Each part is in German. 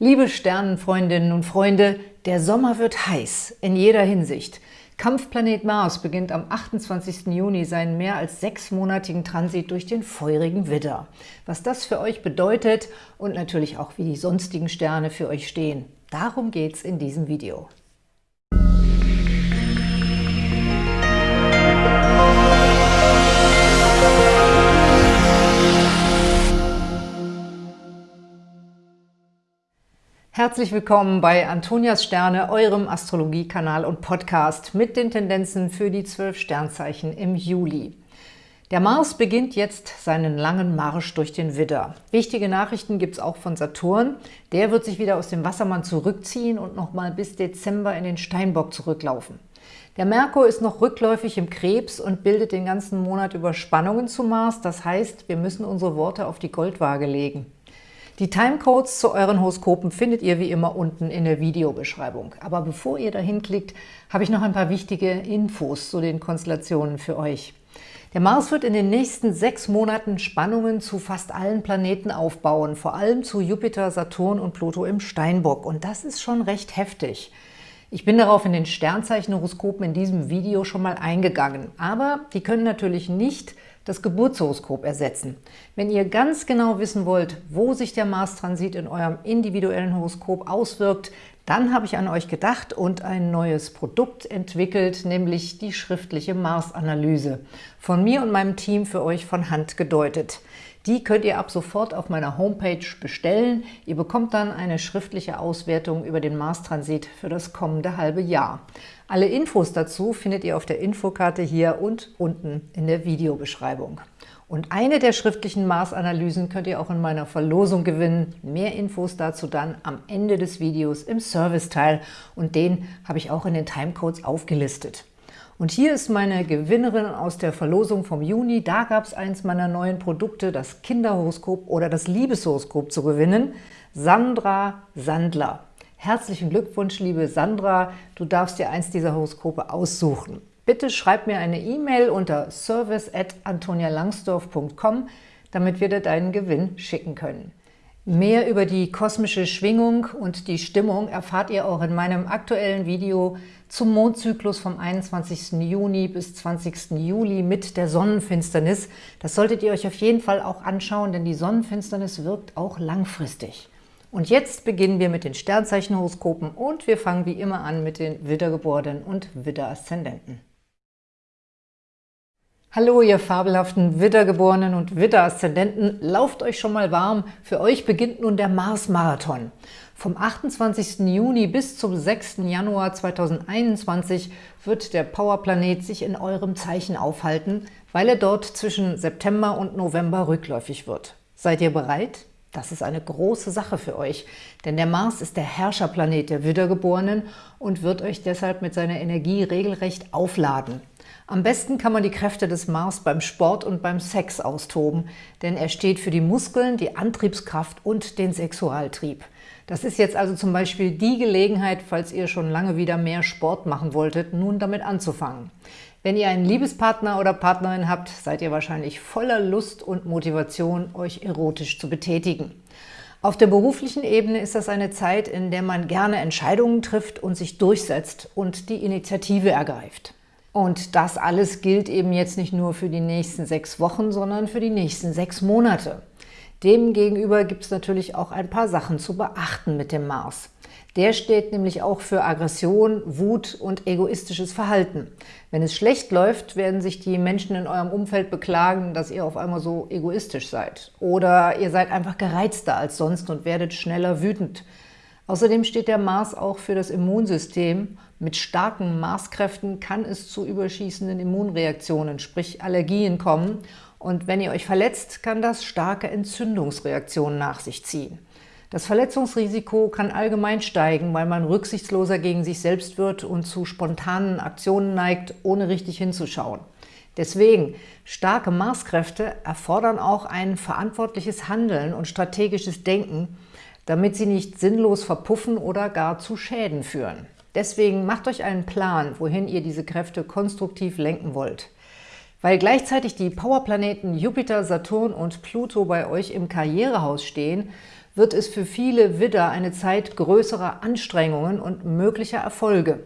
Liebe Sternenfreundinnen und Freunde, der Sommer wird heiß, in jeder Hinsicht. Kampfplanet Mars beginnt am 28. Juni seinen mehr als sechsmonatigen Transit durch den feurigen Widder. Was das für euch bedeutet und natürlich auch, wie die sonstigen Sterne für euch stehen, darum geht's in diesem Video. Herzlich willkommen bei Antonias Sterne, eurem Astrologiekanal und Podcast mit den Tendenzen für die zwölf Sternzeichen im Juli. Der Mars beginnt jetzt seinen langen Marsch durch den Widder. Wichtige Nachrichten gibt es auch von Saturn. Der wird sich wieder aus dem Wassermann zurückziehen und nochmal bis Dezember in den Steinbock zurücklaufen. Der Merkur ist noch rückläufig im Krebs und bildet den ganzen Monat über Spannungen zu Mars. Das heißt, wir müssen unsere Worte auf die Goldwaage legen. Die Timecodes zu euren Horoskopen findet ihr wie immer unten in der Videobeschreibung. Aber bevor ihr dahin klickt, habe ich noch ein paar wichtige Infos zu den Konstellationen für euch. Der Mars wird in den nächsten sechs Monaten Spannungen zu fast allen Planeten aufbauen, vor allem zu Jupiter, Saturn und Pluto im Steinbock. Und das ist schon recht heftig. Ich bin darauf in den Sternzeichenhoroskopen in diesem Video schon mal eingegangen, aber die können natürlich nicht das Geburtshoroskop ersetzen. Wenn ihr ganz genau wissen wollt, wo sich der Mars-Transit in eurem individuellen Horoskop auswirkt, dann habe ich an euch gedacht und ein neues Produkt entwickelt, nämlich die schriftliche Mars-Analyse. Von mir und meinem Team für euch von Hand gedeutet. Die könnt ihr ab sofort auf meiner Homepage bestellen. Ihr bekommt dann eine schriftliche Auswertung über den Mars-Transit für das kommende halbe Jahr. Alle Infos dazu findet ihr auf der Infokarte hier und unten in der Videobeschreibung. Und eine der schriftlichen Mars-Analysen könnt ihr auch in meiner Verlosung gewinnen. Mehr Infos dazu dann am Ende des Videos im Serviceteil und den habe ich auch in den Timecodes aufgelistet. Und hier ist meine Gewinnerin aus der Verlosung vom Juni. Da gab es eins meiner neuen Produkte, das Kinderhoroskop oder das Liebeshoroskop zu gewinnen. Sandra Sandler. Herzlichen Glückwunsch, liebe Sandra. Du darfst dir eins dieser Horoskope aussuchen. Bitte schreib mir eine E-Mail unter service.antonialangsdorf.com, damit wir dir deinen Gewinn schicken können. Mehr über die kosmische Schwingung und die Stimmung erfahrt ihr auch in meinem aktuellen Video zum Mondzyklus vom 21. Juni bis 20. Juli mit der Sonnenfinsternis. Das solltet ihr euch auf jeden Fall auch anschauen, denn die Sonnenfinsternis wirkt auch langfristig. Und jetzt beginnen wir mit den Sternzeichenhoroskopen und wir fangen wie immer an mit den Widdergeborenen und Widderaszendenten. Hallo, ihr fabelhaften Widdergeborenen und Widderaszendenten, lauft euch schon mal warm. Für euch beginnt nun der Mars-Marathon. Vom 28. Juni bis zum 6. Januar 2021 wird der Powerplanet sich in eurem Zeichen aufhalten, weil er dort zwischen September und November rückläufig wird. Seid ihr bereit? Das ist eine große Sache für euch, denn der Mars ist der Herrscherplanet der Wiedergeborenen und wird euch deshalb mit seiner Energie regelrecht aufladen. Am besten kann man die Kräfte des Mars beim Sport und beim Sex austoben, denn er steht für die Muskeln, die Antriebskraft und den Sexualtrieb. Das ist jetzt also zum Beispiel die Gelegenheit, falls ihr schon lange wieder mehr Sport machen wolltet, nun damit anzufangen. Wenn ihr einen Liebespartner oder Partnerin habt, seid ihr wahrscheinlich voller Lust und Motivation, euch erotisch zu betätigen. Auf der beruflichen Ebene ist das eine Zeit, in der man gerne Entscheidungen trifft und sich durchsetzt und die Initiative ergreift. Und das alles gilt eben jetzt nicht nur für die nächsten sechs Wochen, sondern für die nächsten sechs Monate. Demgegenüber gibt es natürlich auch ein paar Sachen zu beachten mit dem Mars. Der steht nämlich auch für Aggression, Wut und egoistisches Verhalten. Wenn es schlecht läuft, werden sich die Menschen in eurem Umfeld beklagen, dass ihr auf einmal so egoistisch seid. Oder ihr seid einfach gereizter als sonst und werdet schneller wütend. Außerdem steht der Mars auch für das Immunsystem. Mit starken Marskräften kann es zu überschießenden Immunreaktionen, sprich Allergien kommen. Und wenn ihr euch verletzt, kann das starke Entzündungsreaktionen nach sich ziehen. Das Verletzungsrisiko kann allgemein steigen, weil man rücksichtsloser gegen sich selbst wird und zu spontanen Aktionen neigt, ohne richtig hinzuschauen. Deswegen, starke Marskräfte erfordern auch ein verantwortliches Handeln und strategisches Denken, damit sie nicht sinnlos verpuffen oder gar zu Schäden führen. Deswegen macht euch einen Plan, wohin ihr diese Kräfte konstruktiv lenken wollt. Weil gleichzeitig die Powerplaneten Jupiter, Saturn und Pluto bei euch im Karrierehaus stehen, wird es für viele Widder eine Zeit größerer Anstrengungen und möglicher Erfolge.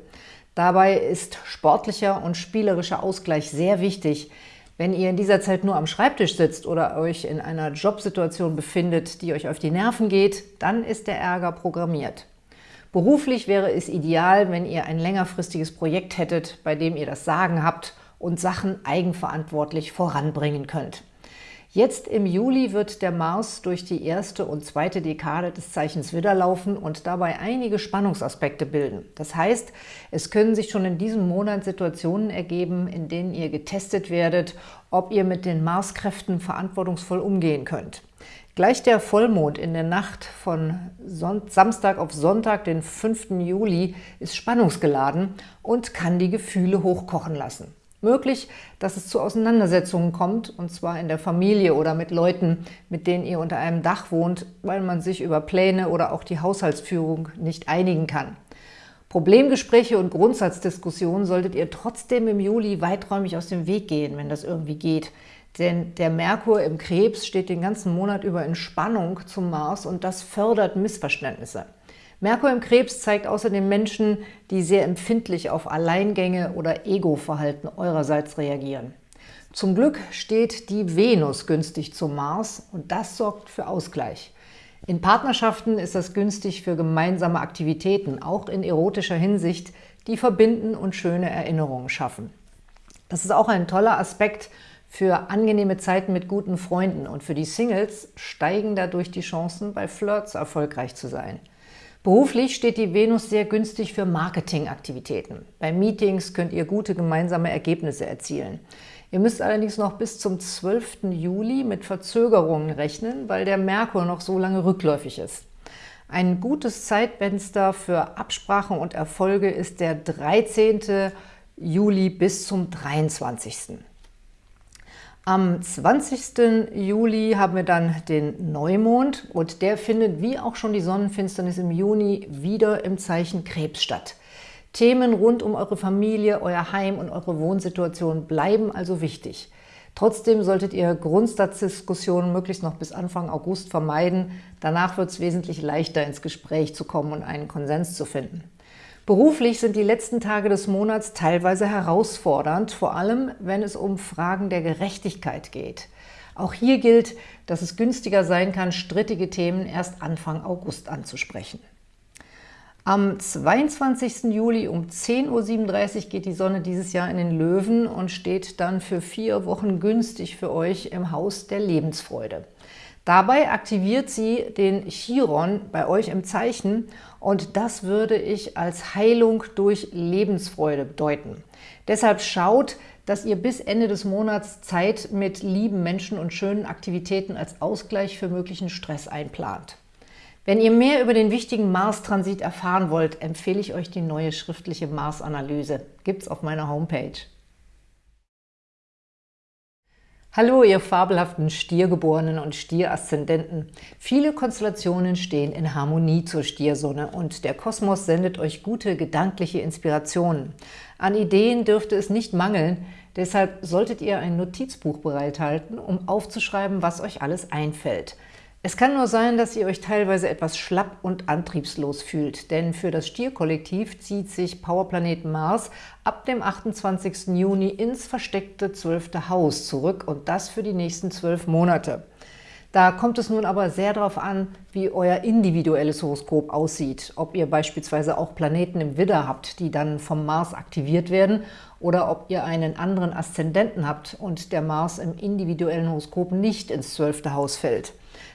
Dabei ist sportlicher und spielerischer Ausgleich sehr wichtig. Wenn ihr in dieser Zeit nur am Schreibtisch sitzt oder euch in einer Jobsituation befindet, die euch auf die Nerven geht, dann ist der Ärger programmiert. Beruflich wäre es ideal, wenn ihr ein längerfristiges Projekt hättet, bei dem ihr das Sagen habt und Sachen eigenverantwortlich voranbringen könnt. Jetzt im Juli wird der Mars durch die erste und zweite Dekade des Zeichens Widder laufen und dabei einige Spannungsaspekte bilden. Das heißt, es können sich schon in diesem Monat Situationen ergeben, in denen ihr getestet werdet, ob ihr mit den Marskräften verantwortungsvoll umgehen könnt. Gleich der Vollmond in der Nacht von Samstag auf Sonntag, den 5. Juli, ist spannungsgeladen und kann die Gefühle hochkochen lassen. Möglich, dass es zu Auseinandersetzungen kommt, und zwar in der Familie oder mit Leuten, mit denen ihr unter einem Dach wohnt, weil man sich über Pläne oder auch die Haushaltsführung nicht einigen kann. Problemgespräche und Grundsatzdiskussionen solltet ihr trotzdem im Juli weiträumig aus dem Weg gehen, wenn das irgendwie geht. Denn der Merkur im Krebs steht den ganzen Monat über in Spannung zum Mars und das fördert Missverständnisse. Merkur im Krebs zeigt außerdem Menschen, die sehr empfindlich auf Alleingänge oder Ego-Verhalten eurerseits reagieren. Zum Glück steht die Venus günstig zum Mars und das sorgt für Ausgleich. In Partnerschaften ist das günstig für gemeinsame Aktivitäten, auch in erotischer Hinsicht, die verbinden und schöne Erinnerungen schaffen. Das ist auch ein toller Aspekt für angenehme Zeiten mit guten Freunden und für die Singles steigen dadurch die Chancen, bei Flirts erfolgreich zu sein. Beruflich steht die Venus sehr günstig für Marketingaktivitäten. Bei Meetings könnt ihr gute gemeinsame Ergebnisse erzielen. Ihr müsst allerdings noch bis zum 12. Juli mit Verzögerungen rechnen, weil der Merkur noch so lange rückläufig ist. Ein gutes Zeitfenster für Absprachen und Erfolge ist der 13. Juli bis zum 23. Am 20. Juli haben wir dann den Neumond und der findet wie auch schon die Sonnenfinsternis im Juni wieder im Zeichen Krebs statt. Themen rund um eure Familie, euer Heim und eure Wohnsituation bleiben also wichtig. Trotzdem solltet ihr Grundsatzdiskussionen möglichst noch bis Anfang August vermeiden. Danach wird es wesentlich leichter, ins Gespräch zu kommen und einen Konsens zu finden. Beruflich sind die letzten Tage des Monats teilweise herausfordernd, vor allem wenn es um Fragen der Gerechtigkeit geht. Auch hier gilt, dass es günstiger sein kann, strittige Themen erst Anfang August anzusprechen. Am 22. Juli um 10.37 Uhr geht die Sonne dieses Jahr in den Löwen und steht dann für vier Wochen günstig für euch im Haus der Lebensfreude. Dabei aktiviert sie den Chiron bei euch im Zeichen und das würde ich als Heilung durch Lebensfreude bedeuten. Deshalb schaut, dass ihr bis Ende des Monats Zeit mit lieben Menschen und schönen Aktivitäten als Ausgleich für möglichen Stress einplant. Wenn ihr mehr über den wichtigen Mars-Transit erfahren wollt, empfehle ich euch die neue schriftliche Mars-Analyse. Gibt's auf meiner Homepage. Hallo, ihr fabelhaften Stiergeborenen und Stieraszendenten. Viele Konstellationen stehen in Harmonie zur Stiersonne und der Kosmos sendet euch gute gedankliche Inspirationen. An Ideen dürfte es nicht mangeln, deshalb solltet ihr ein Notizbuch bereithalten, um aufzuschreiben, was euch alles einfällt – es kann nur sein, dass ihr euch teilweise etwas schlapp und antriebslos fühlt, denn für das Stierkollektiv zieht sich Powerplanet Mars ab dem 28. Juni ins versteckte 12. Haus zurück und das für die nächsten zwölf Monate. Da kommt es nun aber sehr darauf an, wie euer individuelles Horoskop aussieht, ob ihr beispielsweise auch Planeten im Widder habt, die dann vom Mars aktiviert werden, oder ob ihr einen anderen Aszendenten habt und der Mars im individuellen Horoskop nicht ins 12. Haus fällt.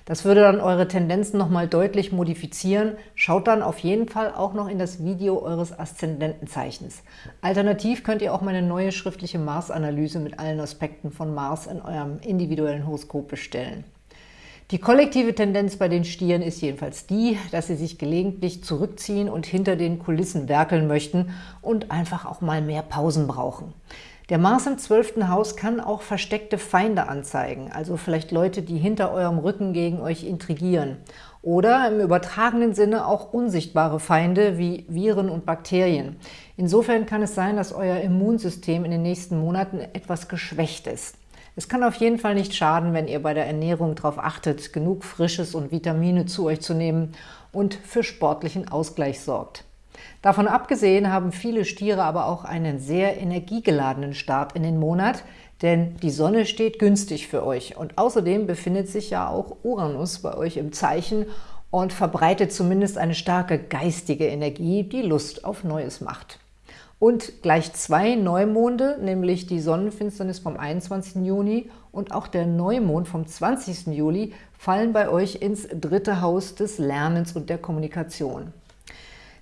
Das würde dann eure Tendenzen nochmal deutlich modifizieren. Schaut dann auf jeden Fall auch noch in das Video eures Aszendentenzeichens. Alternativ könnt ihr auch meine neue schriftliche Mars-Analyse mit allen Aspekten von Mars in eurem individuellen Horoskop bestellen. Die kollektive Tendenz bei den Stieren ist jedenfalls die, dass sie sich gelegentlich zurückziehen und hinter den Kulissen werkeln möchten und einfach auch mal mehr Pausen brauchen. Der Mars im 12. Haus kann auch versteckte Feinde anzeigen, also vielleicht Leute, die hinter eurem Rücken gegen euch intrigieren. Oder im übertragenen Sinne auch unsichtbare Feinde wie Viren und Bakterien. Insofern kann es sein, dass euer Immunsystem in den nächsten Monaten etwas geschwächt ist. Es kann auf jeden Fall nicht schaden, wenn ihr bei der Ernährung darauf achtet, genug Frisches und Vitamine zu euch zu nehmen und für sportlichen Ausgleich sorgt. Davon abgesehen haben viele Stiere aber auch einen sehr energiegeladenen Start in den Monat, denn die Sonne steht günstig für euch und außerdem befindet sich ja auch Uranus bei euch im Zeichen und verbreitet zumindest eine starke geistige Energie, die Lust auf Neues macht. Und gleich zwei Neumonde, nämlich die Sonnenfinsternis vom 21. Juni und auch der Neumond vom 20. Juli, fallen bei euch ins dritte Haus des Lernens und der Kommunikation.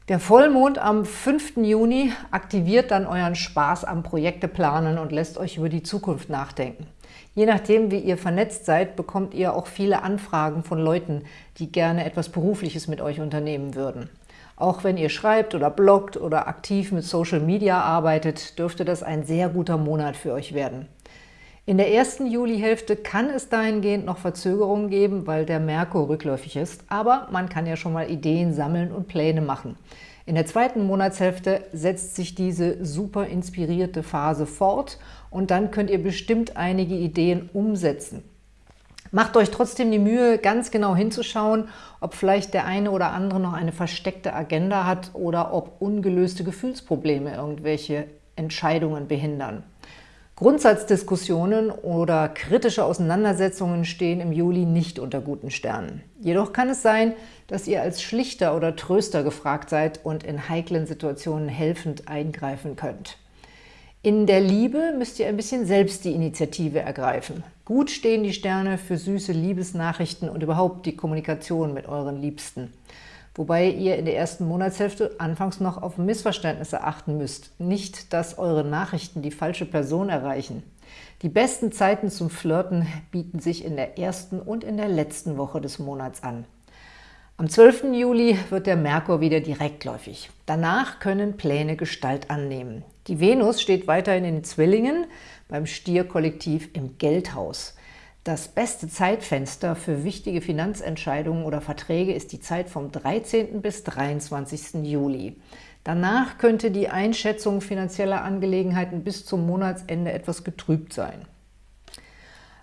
Der Vollmond am 5. Juni aktiviert dann euren Spaß am Projekte planen und lässt euch über die Zukunft nachdenken. Je nachdem, wie ihr vernetzt seid, bekommt ihr auch viele Anfragen von Leuten, die gerne etwas Berufliches mit euch unternehmen würden. Auch wenn ihr schreibt oder bloggt oder aktiv mit Social Media arbeitet, dürfte das ein sehr guter Monat für euch werden. In der ersten Julihälfte kann es dahingehend noch Verzögerungen geben, weil der Merkur rückläufig ist, aber man kann ja schon mal Ideen sammeln und Pläne machen. In der zweiten Monatshälfte setzt sich diese super inspirierte Phase fort und dann könnt ihr bestimmt einige Ideen umsetzen. Macht euch trotzdem die Mühe, ganz genau hinzuschauen, ob vielleicht der eine oder andere noch eine versteckte Agenda hat oder ob ungelöste Gefühlsprobleme irgendwelche Entscheidungen behindern. Grundsatzdiskussionen oder kritische Auseinandersetzungen stehen im Juli nicht unter guten Sternen. Jedoch kann es sein, dass ihr als Schlichter oder Tröster gefragt seid und in heiklen Situationen helfend eingreifen könnt. In der Liebe müsst ihr ein bisschen selbst die Initiative ergreifen. Gut stehen die Sterne für süße Liebesnachrichten und überhaupt die Kommunikation mit euren Liebsten wobei ihr in der ersten Monatshälfte anfangs noch auf Missverständnisse achten müsst. Nicht, dass eure Nachrichten die falsche Person erreichen. Die besten Zeiten zum Flirten bieten sich in der ersten und in der letzten Woche des Monats an. Am 12. Juli wird der Merkur wieder direktläufig. Danach können Pläne Gestalt annehmen. Die Venus steht weiterhin in den Zwillingen, beim Stierkollektiv im Geldhaus. Das beste Zeitfenster für wichtige Finanzentscheidungen oder Verträge ist die Zeit vom 13. bis 23. Juli. Danach könnte die Einschätzung finanzieller Angelegenheiten bis zum Monatsende etwas getrübt sein.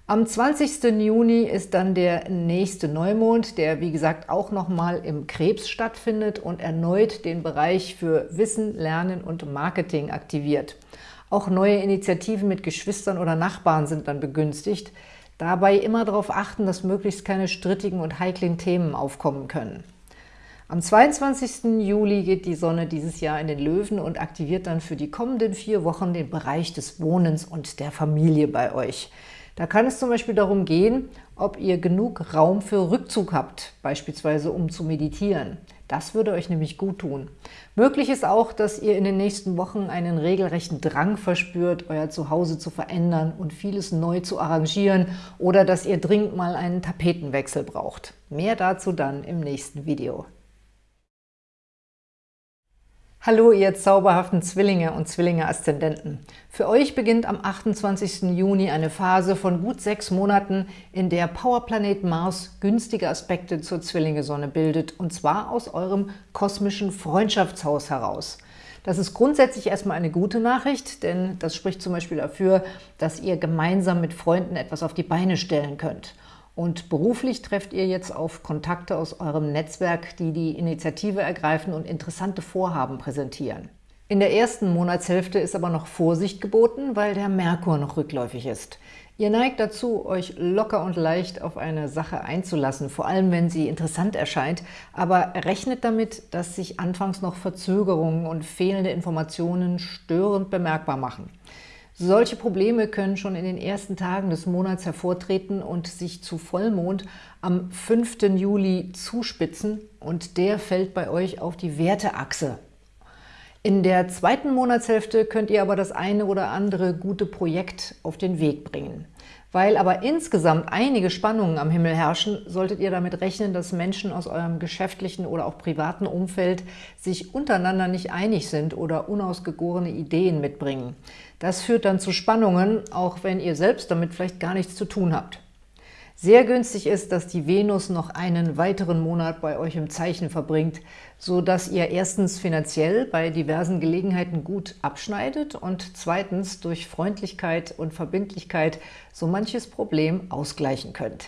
Am 20. Juni ist dann der nächste Neumond, der wie gesagt auch nochmal im Krebs stattfindet und erneut den Bereich für Wissen, Lernen und Marketing aktiviert. Auch neue Initiativen mit Geschwistern oder Nachbarn sind dann begünstigt, Dabei immer darauf achten, dass möglichst keine strittigen und heiklen Themen aufkommen können. Am 22. Juli geht die Sonne dieses Jahr in den Löwen und aktiviert dann für die kommenden vier Wochen den Bereich des Wohnens und der Familie bei euch. Da kann es zum Beispiel darum gehen, ob ihr genug Raum für Rückzug habt, beispielsweise um zu meditieren. Das würde euch nämlich gut tun. Möglich ist auch, dass ihr in den nächsten Wochen einen regelrechten Drang verspürt, euer Zuhause zu verändern und vieles neu zu arrangieren oder dass ihr dringend mal einen Tapetenwechsel braucht. Mehr dazu dann im nächsten Video. Hallo, ihr zauberhaften Zwillinge und Zwillinge-Aszendenten. Für euch beginnt am 28. Juni eine Phase von gut sechs Monaten, in der Powerplanet Mars günstige Aspekte zur Zwillinge-Sonne bildet, und zwar aus eurem kosmischen Freundschaftshaus heraus. Das ist grundsätzlich erstmal eine gute Nachricht, denn das spricht zum Beispiel dafür, dass ihr gemeinsam mit Freunden etwas auf die Beine stellen könnt. Und beruflich trefft ihr jetzt auf Kontakte aus eurem Netzwerk, die die Initiative ergreifen und interessante Vorhaben präsentieren. In der ersten Monatshälfte ist aber noch Vorsicht geboten, weil der Merkur noch rückläufig ist. Ihr neigt dazu, euch locker und leicht auf eine Sache einzulassen, vor allem wenn sie interessant erscheint, aber rechnet damit, dass sich anfangs noch Verzögerungen und fehlende Informationen störend bemerkbar machen. Solche Probleme können schon in den ersten Tagen des Monats hervortreten und sich zu Vollmond am 5. Juli zuspitzen und der fällt bei euch auf die Werteachse. In der zweiten Monatshälfte könnt ihr aber das eine oder andere gute Projekt auf den Weg bringen. Weil aber insgesamt einige Spannungen am Himmel herrschen, solltet ihr damit rechnen, dass Menschen aus eurem geschäftlichen oder auch privaten Umfeld sich untereinander nicht einig sind oder unausgegorene Ideen mitbringen. Das führt dann zu Spannungen, auch wenn ihr selbst damit vielleicht gar nichts zu tun habt. Sehr günstig ist, dass die Venus noch einen weiteren Monat bei euch im Zeichen verbringt, so dass ihr erstens finanziell bei diversen Gelegenheiten gut abschneidet und zweitens durch Freundlichkeit und Verbindlichkeit so manches Problem ausgleichen könnt.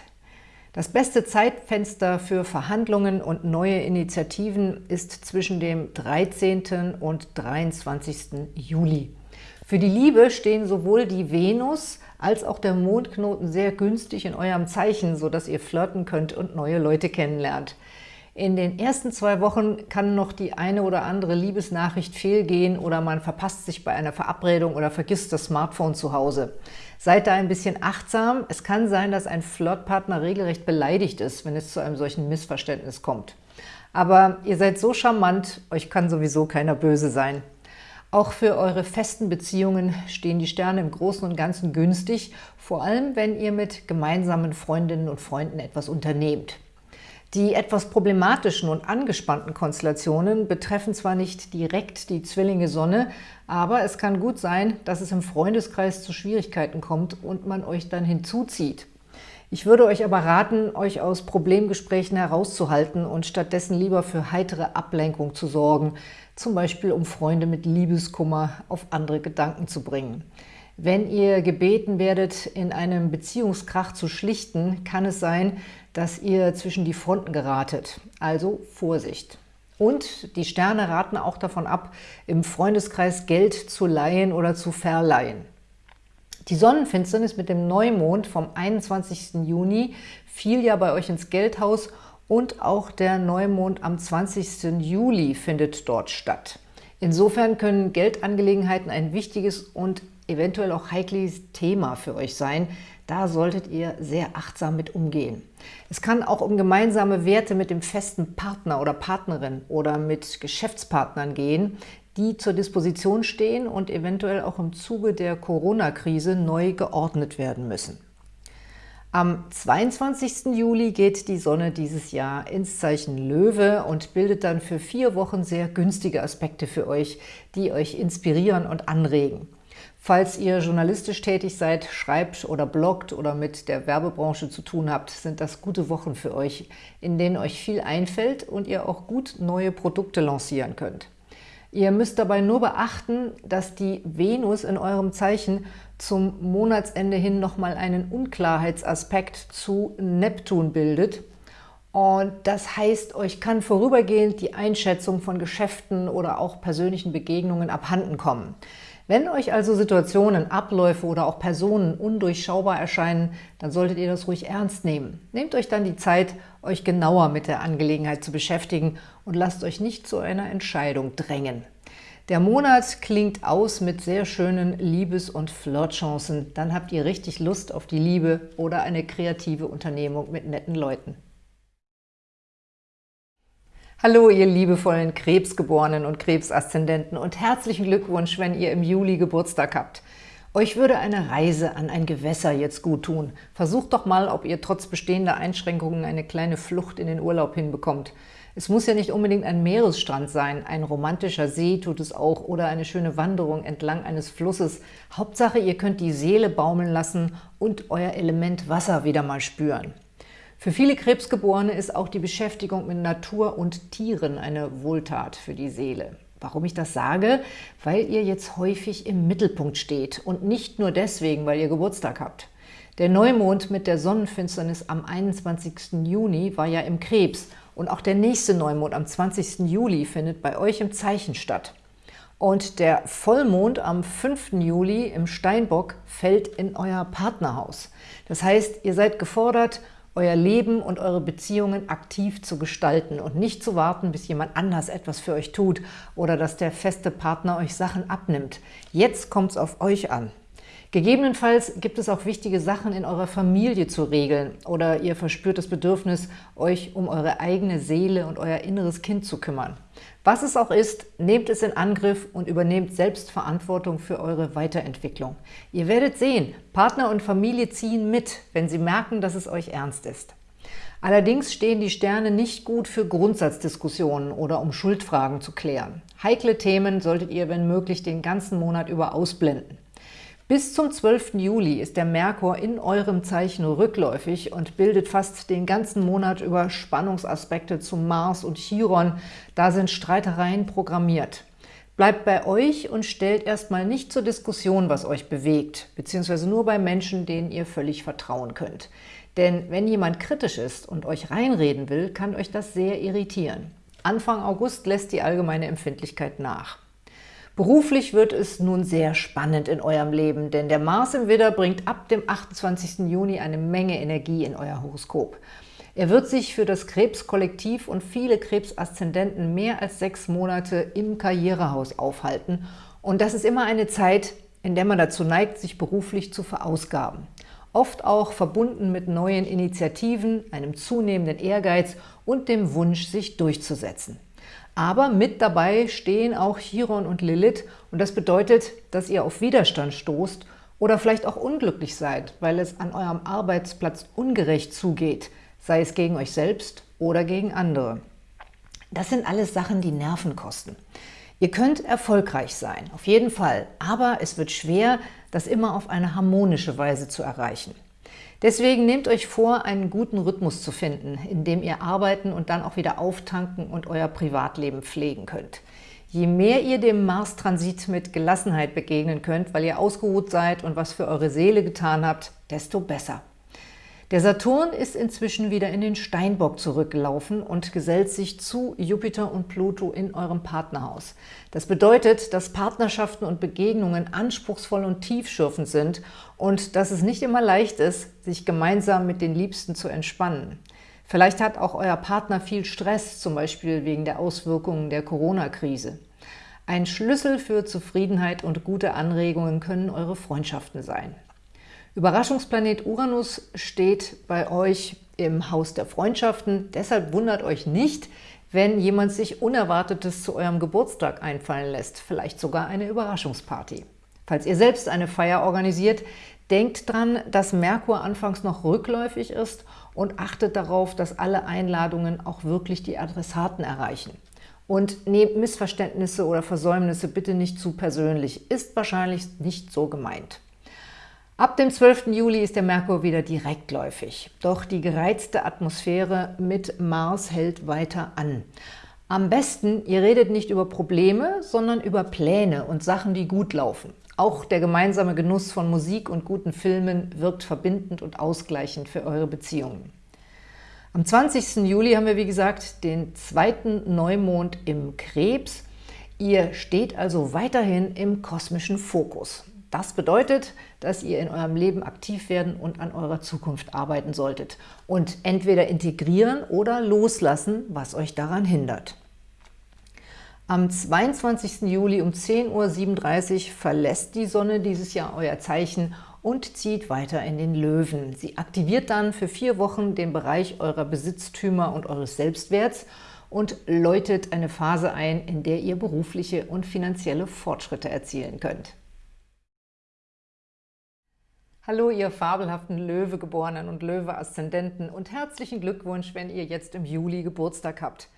Das beste Zeitfenster für Verhandlungen und neue Initiativen ist zwischen dem 13. und 23. Juli. Für die Liebe stehen sowohl die Venus als auch der Mondknoten sehr günstig in eurem Zeichen, sodass ihr flirten könnt und neue Leute kennenlernt. In den ersten zwei Wochen kann noch die eine oder andere Liebesnachricht fehlgehen oder man verpasst sich bei einer Verabredung oder vergisst das Smartphone zu Hause. Seid da ein bisschen achtsam. Es kann sein, dass ein Flirtpartner regelrecht beleidigt ist, wenn es zu einem solchen Missverständnis kommt. Aber ihr seid so charmant, euch kann sowieso keiner böse sein. Auch für eure festen Beziehungen stehen die Sterne im Großen und Ganzen günstig, vor allem wenn ihr mit gemeinsamen Freundinnen und Freunden etwas unternehmt. Die etwas problematischen und angespannten Konstellationen betreffen zwar nicht direkt die Zwillinge Sonne, aber es kann gut sein, dass es im Freundeskreis zu Schwierigkeiten kommt und man euch dann hinzuzieht. Ich würde euch aber raten, euch aus Problemgesprächen herauszuhalten und stattdessen lieber für heitere Ablenkung zu sorgen, zum Beispiel um Freunde mit Liebeskummer auf andere Gedanken zu bringen. Wenn ihr gebeten werdet, in einem Beziehungskrach zu schlichten, kann es sein, dass ihr zwischen die Fronten geratet. Also Vorsicht! Und die Sterne raten auch davon ab, im Freundeskreis Geld zu leihen oder zu verleihen. Die Sonnenfinsternis mit dem Neumond vom 21. Juni fiel ja bei euch ins Geldhaus und auch der Neumond am 20. Juli findet dort statt. Insofern können Geldangelegenheiten ein wichtiges und eventuell auch heikles Thema für euch sein. Da solltet ihr sehr achtsam mit umgehen. Es kann auch um gemeinsame Werte mit dem festen Partner oder Partnerin oder mit Geschäftspartnern gehen, die zur Disposition stehen und eventuell auch im Zuge der Corona-Krise neu geordnet werden müssen. Am 22. Juli geht die Sonne dieses Jahr ins Zeichen Löwe und bildet dann für vier Wochen sehr günstige Aspekte für euch, die euch inspirieren und anregen. Falls ihr journalistisch tätig seid, schreibt oder bloggt oder mit der Werbebranche zu tun habt, sind das gute Wochen für euch, in denen euch viel einfällt und ihr auch gut neue Produkte lancieren könnt. Ihr müsst dabei nur beachten, dass die Venus in eurem Zeichen zum Monatsende hin nochmal einen Unklarheitsaspekt zu Neptun bildet. Und das heißt, euch kann vorübergehend die Einschätzung von Geschäften oder auch persönlichen Begegnungen abhanden kommen. Wenn euch also Situationen, Abläufe oder auch Personen undurchschaubar erscheinen, dann solltet ihr das ruhig ernst nehmen. Nehmt euch dann die Zeit, euch genauer mit der Angelegenheit zu beschäftigen und lasst euch nicht zu einer Entscheidung drängen. Der Monat klingt aus mit sehr schönen Liebes- und Flirtchancen. Dann habt ihr richtig Lust auf die Liebe oder eine kreative Unternehmung mit netten Leuten. Hallo, ihr liebevollen Krebsgeborenen und Krebsaszendenten und herzlichen Glückwunsch, wenn ihr im Juli Geburtstag habt. Euch würde eine Reise an ein Gewässer jetzt gut tun. Versucht doch mal, ob ihr trotz bestehender Einschränkungen eine kleine Flucht in den Urlaub hinbekommt. Es muss ja nicht unbedingt ein Meeresstrand sein, ein romantischer See tut es auch oder eine schöne Wanderung entlang eines Flusses. Hauptsache, ihr könnt die Seele baumeln lassen und euer Element Wasser wieder mal spüren. Für viele Krebsgeborene ist auch die Beschäftigung mit Natur und Tieren eine Wohltat für die Seele. Warum ich das sage? Weil ihr jetzt häufig im Mittelpunkt steht und nicht nur deswegen, weil ihr Geburtstag habt. Der Neumond mit der Sonnenfinsternis am 21. Juni war ja im Krebs und auch der nächste Neumond am 20. Juli findet bei euch im Zeichen statt. Und der Vollmond am 5. Juli im Steinbock fällt in euer Partnerhaus. Das heißt, ihr seid gefordert, euer Leben und eure Beziehungen aktiv zu gestalten und nicht zu warten, bis jemand anders etwas für euch tut oder dass der feste Partner euch Sachen abnimmt. Jetzt kommt es auf euch an. Gegebenenfalls gibt es auch wichtige Sachen in eurer Familie zu regeln oder ihr verspürt das Bedürfnis, euch um eure eigene Seele und euer inneres Kind zu kümmern. Was es auch ist, nehmt es in Angriff und übernehmt selbst Verantwortung für eure Weiterentwicklung. Ihr werdet sehen, Partner und Familie ziehen mit, wenn sie merken, dass es euch ernst ist. Allerdings stehen die Sterne nicht gut für Grundsatzdiskussionen oder um Schuldfragen zu klären. Heikle Themen solltet ihr, wenn möglich, den ganzen Monat über ausblenden. Bis zum 12. Juli ist der Merkur in eurem Zeichen rückläufig und bildet fast den ganzen Monat über Spannungsaspekte zu Mars und Chiron. Da sind Streitereien programmiert. Bleibt bei euch und stellt erstmal nicht zur Diskussion, was euch bewegt, beziehungsweise nur bei Menschen, denen ihr völlig vertrauen könnt. Denn wenn jemand kritisch ist und euch reinreden will, kann euch das sehr irritieren. Anfang August lässt die allgemeine Empfindlichkeit nach. Beruflich wird es nun sehr spannend in eurem Leben, denn der Mars im Widder bringt ab dem 28. Juni eine Menge Energie in euer Horoskop. Er wird sich für das Krebskollektiv und viele Krebsaszendenten mehr als sechs Monate im Karrierehaus aufhalten. Und das ist immer eine Zeit, in der man dazu neigt, sich beruflich zu verausgaben. Oft auch verbunden mit neuen Initiativen, einem zunehmenden Ehrgeiz und dem Wunsch, sich durchzusetzen. Aber mit dabei stehen auch Chiron und Lilith und das bedeutet, dass ihr auf Widerstand stoßt oder vielleicht auch unglücklich seid, weil es an eurem Arbeitsplatz ungerecht zugeht, sei es gegen euch selbst oder gegen andere. Das sind alles Sachen, die Nerven kosten. Ihr könnt erfolgreich sein, auf jeden Fall, aber es wird schwer, das immer auf eine harmonische Weise zu erreichen. Deswegen nehmt euch vor, einen guten Rhythmus zu finden, in dem ihr arbeiten und dann auch wieder auftanken und euer Privatleben pflegen könnt. Je mehr ihr dem Mars-Transit mit Gelassenheit begegnen könnt, weil ihr ausgeruht seid und was für eure Seele getan habt, desto besser. Der Saturn ist inzwischen wieder in den Steinbock zurückgelaufen und gesellt sich zu Jupiter und Pluto in eurem Partnerhaus. Das bedeutet, dass Partnerschaften und Begegnungen anspruchsvoll und tiefschürfend sind und dass es nicht immer leicht ist, sich gemeinsam mit den Liebsten zu entspannen. Vielleicht hat auch euer Partner viel Stress, zum Beispiel wegen der Auswirkungen der Corona-Krise. Ein Schlüssel für Zufriedenheit und gute Anregungen können eure Freundschaften sein. Überraschungsplanet Uranus steht bei euch im Haus der Freundschaften. Deshalb wundert euch nicht, wenn jemand sich Unerwartetes zu eurem Geburtstag einfallen lässt, vielleicht sogar eine Überraschungsparty. Falls ihr selbst eine Feier organisiert, denkt dran, dass Merkur anfangs noch rückläufig ist und achtet darauf, dass alle Einladungen auch wirklich die Adressaten erreichen. Und nehmt Missverständnisse oder Versäumnisse bitte nicht zu persönlich, ist wahrscheinlich nicht so gemeint. Ab dem 12. Juli ist der Merkur wieder direktläufig. Doch die gereizte Atmosphäre mit Mars hält weiter an. Am besten, ihr redet nicht über Probleme, sondern über Pläne und Sachen, die gut laufen. Auch der gemeinsame Genuss von Musik und guten Filmen wirkt verbindend und ausgleichend für eure Beziehungen. Am 20. Juli haben wir, wie gesagt, den zweiten Neumond im Krebs. Ihr steht also weiterhin im kosmischen Fokus. Das bedeutet, dass ihr in eurem Leben aktiv werden und an eurer Zukunft arbeiten solltet und entweder integrieren oder loslassen, was euch daran hindert. Am 22. Juli um 10.37 Uhr verlässt die Sonne dieses Jahr euer Zeichen und zieht weiter in den Löwen. Sie aktiviert dann für vier Wochen den Bereich eurer Besitztümer und eures Selbstwerts und läutet eine Phase ein, in der ihr berufliche und finanzielle Fortschritte erzielen könnt. Hallo, ihr fabelhaften Löwegeborenen und Löwe-Aszendenten und herzlichen Glückwunsch, wenn ihr jetzt im Juli Geburtstag habt.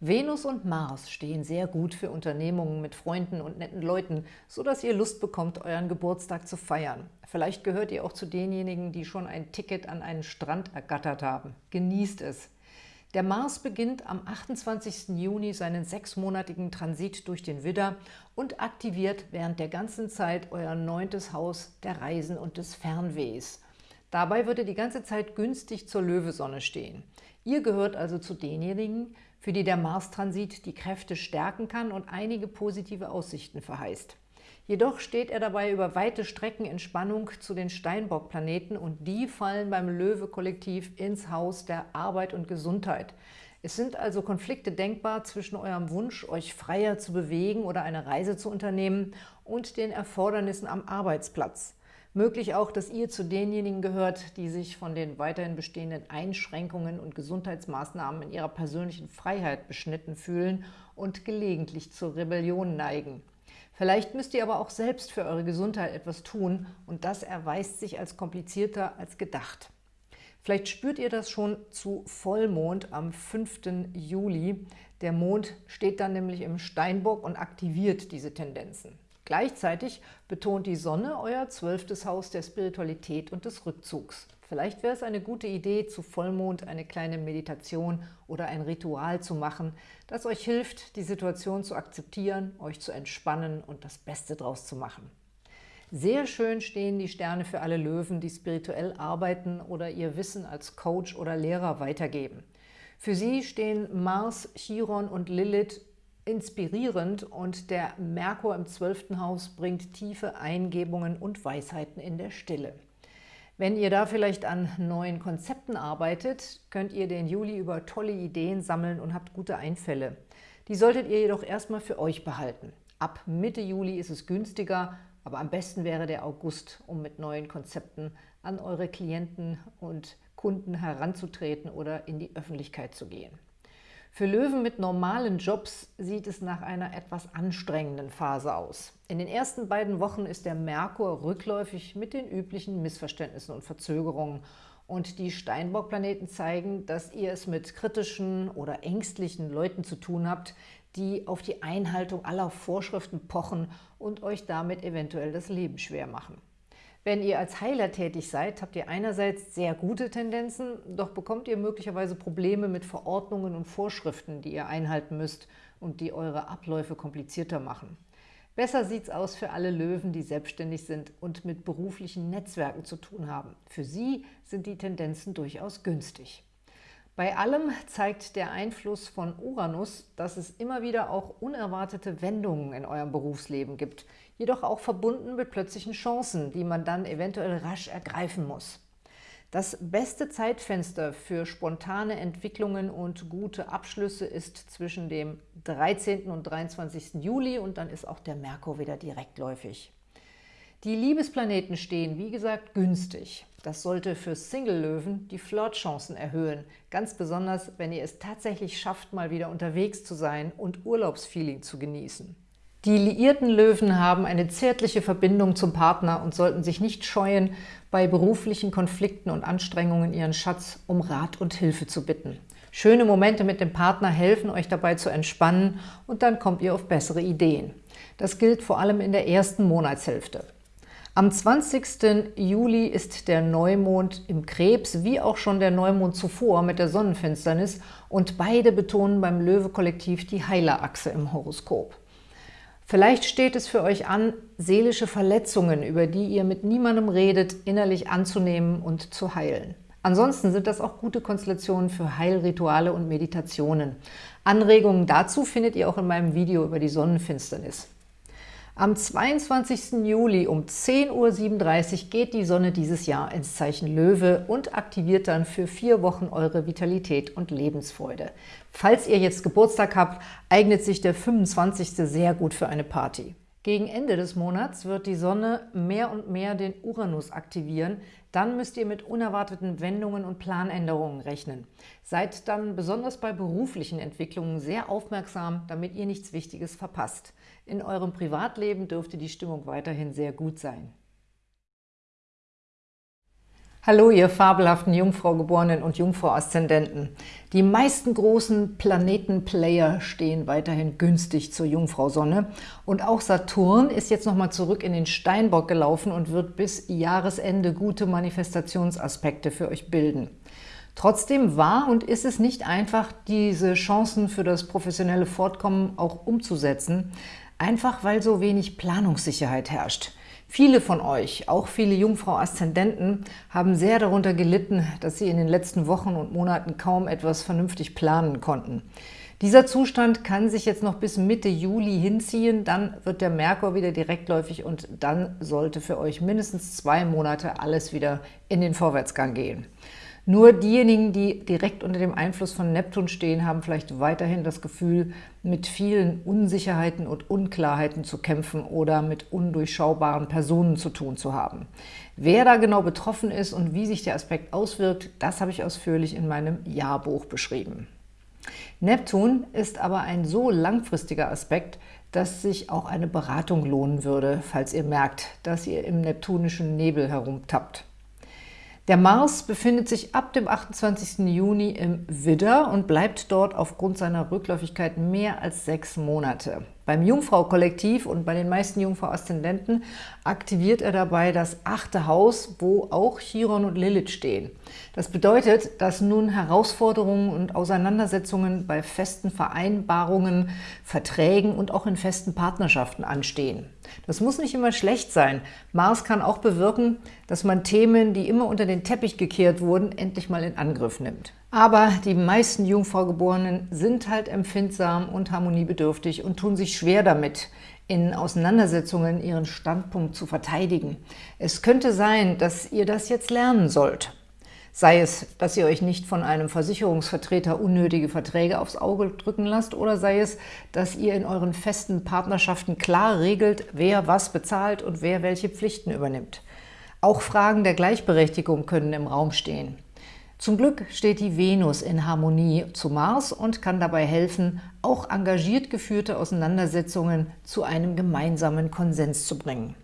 Venus und Mars stehen sehr gut für Unternehmungen mit Freunden und netten Leuten, sodass ihr Lust bekommt, euren Geburtstag zu feiern. Vielleicht gehört ihr auch zu denjenigen, die schon ein Ticket an einen Strand ergattert haben. Genießt es! Der Mars beginnt am 28. Juni seinen sechsmonatigen Transit durch den Widder und aktiviert während der ganzen Zeit euer neuntes Haus der Reisen und des Fernwehs. Dabei wird er die ganze Zeit günstig zur Löwesonne stehen. Ihr gehört also zu denjenigen, für die der Mars-Transit die Kräfte stärken kann und einige positive Aussichten verheißt. Jedoch steht er dabei über weite Strecken in Spannung zu den Steinbock-Planeten und die fallen beim Löwe-Kollektiv ins Haus der Arbeit und Gesundheit. Es sind also Konflikte denkbar zwischen eurem Wunsch, euch freier zu bewegen oder eine Reise zu unternehmen und den Erfordernissen am Arbeitsplatz. Möglich auch, dass ihr zu denjenigen gehört, die sich von den weiterhin bestehenden Einschränkungen und Gesundheitsmaßnahmen in ihrer persönlichen Freiheit beschnitten fühlen und gelegentlich zur Rebellion neigen. Vielleicht müsst ihr aber auch selbst für eure Gesundheit etwas tun und das erweist sich als komplizierter als gedacht. Vielleicht spürt ihr das schon zu Vollmond am 5. Juli. Der Mond steht dann nämlich im Steinbock und aktiviert diese Tendenzen. Gleichzeitig betont die Sonne euer zwölftes Haus der Spiritualität und des Rückzugs. Vielleicht wäre es eine gute Idee, zu Vollmond eine kleine Meditation oder ein Ritual zu machen, das euch hilft, die Situation zu akzeptieren, euch zu entspannen und das Beste draus zu machen. Sehr schön stehen die Sterne für alle Löwen, die spirituell arbeiten oder ihr Wissen als Coach oder Lehrer weitergeben. Für sie stehen Mars, Chiron und Lilith inspirierend und der Merkur im zwölften Haus bringt tiefe Eingebungen und Weisheiten in der Stille. Wenn ihr da vielleicht an neuen Konzepten arbeitet, könnt ihr den Juli über tolle Ideen sammeln und habt gute Einfälle. Die solltet ihr jedoch erstmal für euch behalten. Ab Mitte Juli ist es günstiger, aber am besten wäre der August, um mit neuen Konzepten an eure Klienten und Kunden heranzutreten oder in die Öffentlichkeit zu gehen. Für Löwen mit normalen Jobs sieht es nach einer etwas anstrengenden Phase aus. In den ersten beiden Wochen ist der Merkur rückläufig mit den üblichen Missverständnissen und Verzögerungen und die Steinbock-Planeten zeigen, dass ihr es mit kritischen oder ängstlichen Leuten zu tun habt, die auf die Einhaltung aller Vorschriften pochen und euch damit eventuell das Leben schwer machen. Wenn ihr als Heiler tätig seid, habt ihr einerseits sehr gute Tendenzen, doch bekommt ihr möglicherweise Probleme mit Verordnungen und Vorschriften, die ihr einhalten müsst und die eure Abläufe komplizierter machen. Besser sieht es aus für alle Löwen, die selbstständig sind und mit beruflichen Netzwerken zu tun haben. Für sie sind die Tendenzen durchaus günstig. Bei allem zeigt der Einfluss von Uranus, dass es immer wieder auch unerwartete Wendungen in eurem Berufsleben gibt, jedoch auch verbunden mit plötzlichen Chancen, die man dann eventuell rasch ergreifen muss. Das beste Zeitfenster für spontane Entwicklungen und gute Abschlüsse ist zwischen dem 13. und 23. Juli und dann ist auch der Merkur wieder direktläufig. Die Liebesplaneten stehen, wie gesagt, günstig. Das sollte für Single-Löwen die Flirtchancen erhöhen, ganz besonders, wenn ihr es tatsächlich schafft, mal wieder unterwegs zu sein und Urlaubsfeeling zu genießen. Die liierten Löwen haben eine zärtliche Verbindung zum Partner und sollten sich nicht scheuen, bei beruflichen Konflikten und Anstrengungen ihren Schatz um Rat und Hilfe zu bitten. Schöne Momente mit dem Partner helfen euch dabei zu entspannen und dann kommt ihr auf bessere Ideen. Das gilt vor allem in der ersten Monatshälfte. Am 20. Juli ist der Neumond im Krebs, wie auch schon der Neumond zuvor mit der Sonnenfinsternis und beide betonen beim Löwe-Kollektiv die Heilerachse im Horoskop. Vielleicht steht es für euch an, seelische Verletzungen, über die ihr mit niemandem redet, innerlich anzunehmen und zu heilen. Ansonsten sind das auch gute Konstellationen für Heilrituale und Meditationen. Anregungen dazu findet ihr auch in meinem Video über die Sonnenfinsternis. Am 22. Juli um 10.37 Uhr geht die Sonne dieses Jahr ins Zeichen Löwe und aktiviert dann für vier Wochen eure Vitalität und Lebensfreude. Falls ihr jetzt Geburtstag habt, eignet sich der 25. sehr gut für eine Party. Gegen Ende des Monats wird die Sonne mehr und mehr den Uranus aktivieren. Dann müsst ihr mit unerwarteten Wendungen und Planänderungen rechnen. Seid dann besonders bei beruflichen Entwicklungen sehr aufmerksam, damit ihr nichts Wichtiges verpasst. In eurem Privatleben dürfte die Stimmung weiterhin sehr gut sein. Hallo, ihr fabelhaften Jungfrau-Geborenen und Jungfrau-Aszendenten. Die meisten großen Planetenplayer stehen weiterhin günstig zur Jungfrau-Sonne. Und auch Saturn ist jetzt nochmal zurück in den Steinbock gelaufen und wird bis Jahresende gute Manifestationsaspekte für euch bilden. Trotzdem war und ist es nicht einfach, diese Chancen für das professionelle Fortkommen auch umzusetzen, einfach weil so wenig Planungssicherheit herrscht. Viele von euch, auch viele Jungfrau-Aszendenten, haben sehr darunter gelitten, dass sie in den letzten Wochen und Monaten kaum etwas vernünftig planen konnten. Dieser Zustand kann sich jetzt noch bis Mitte Juli hinziehen, dann wird der Merkur wieder direktläufig und dann sollte für euch mindestens zwei Monate alles wieder in den Vorwärtsgang gehen. Nur diejenigen, die direkt unter dem Einfluss von Neptun stehen, haben vielleicht weiterhin das Gefühl, mit vielen Unsicherheiten und Unklarheiten zu kämpfen oder mit undurchschaubaren Personen zu tun zu haben. Wer da genau betroffen ist und wie sich der Aspekt auswirkt, das habe ich ausführlich in meinem Jahrbuch beschrieben. Neptun ist aber ein so langfristiger Aspekt, dass sich auch eine Beratung lohnen würde, falls ihr merkt, dass ihr im neptunischen Nebel herumtappt. Der Mars befindet sich ab dem 28. Juni im Widder und bleibt dort aufgrund seiner Rückläufigkeit mehr als sechs Monate. Beim Jungfrau-Kollektiv und bei den meisten Jungfrau-Aszendenten aktiviert er dabei das achte Haus, wo auch Chiron und Lilith stehen. Das bedeutet, dass nun Herausforderungen und Auseinandersetzungen bei festen Vereinbarungen, Verträgen und auch in festen Partnerschaften anstehen. Das muss nicht immer schlecht sein. Mars kann auch bewirken, dass man Themen, die immer unter den Teppich gekehrt wurden, endlich mal in Angriff nimmt. Aber die meisten Jungfraugeborenen sind halt empfindsam und harmoniebedürftig und tun sich schwer damit, in Auseinandersetzungen ihren Standpunkt zu verteidigen. Es könnte sein, dass ihr das jetzt lernen sollt. Sei es, dass ihr euch nicht von einem Versicherungsvertreter unnötige Verträge aufs Auge drücken lasst oder sei es, dass ihr in euren festen Partnerschaften klar regelt, wer was bezahlt und wer welche Pflichten übernimmt. Auch Fragen der Gleichberechtigung können im Raum stehen. Zum Glück steht die Venus in Harmonie zu Mars und kann dabei helfen, auch engagiert geführte Auseinandersetzungen zu einem gemeinsamen Konsens zu bringen.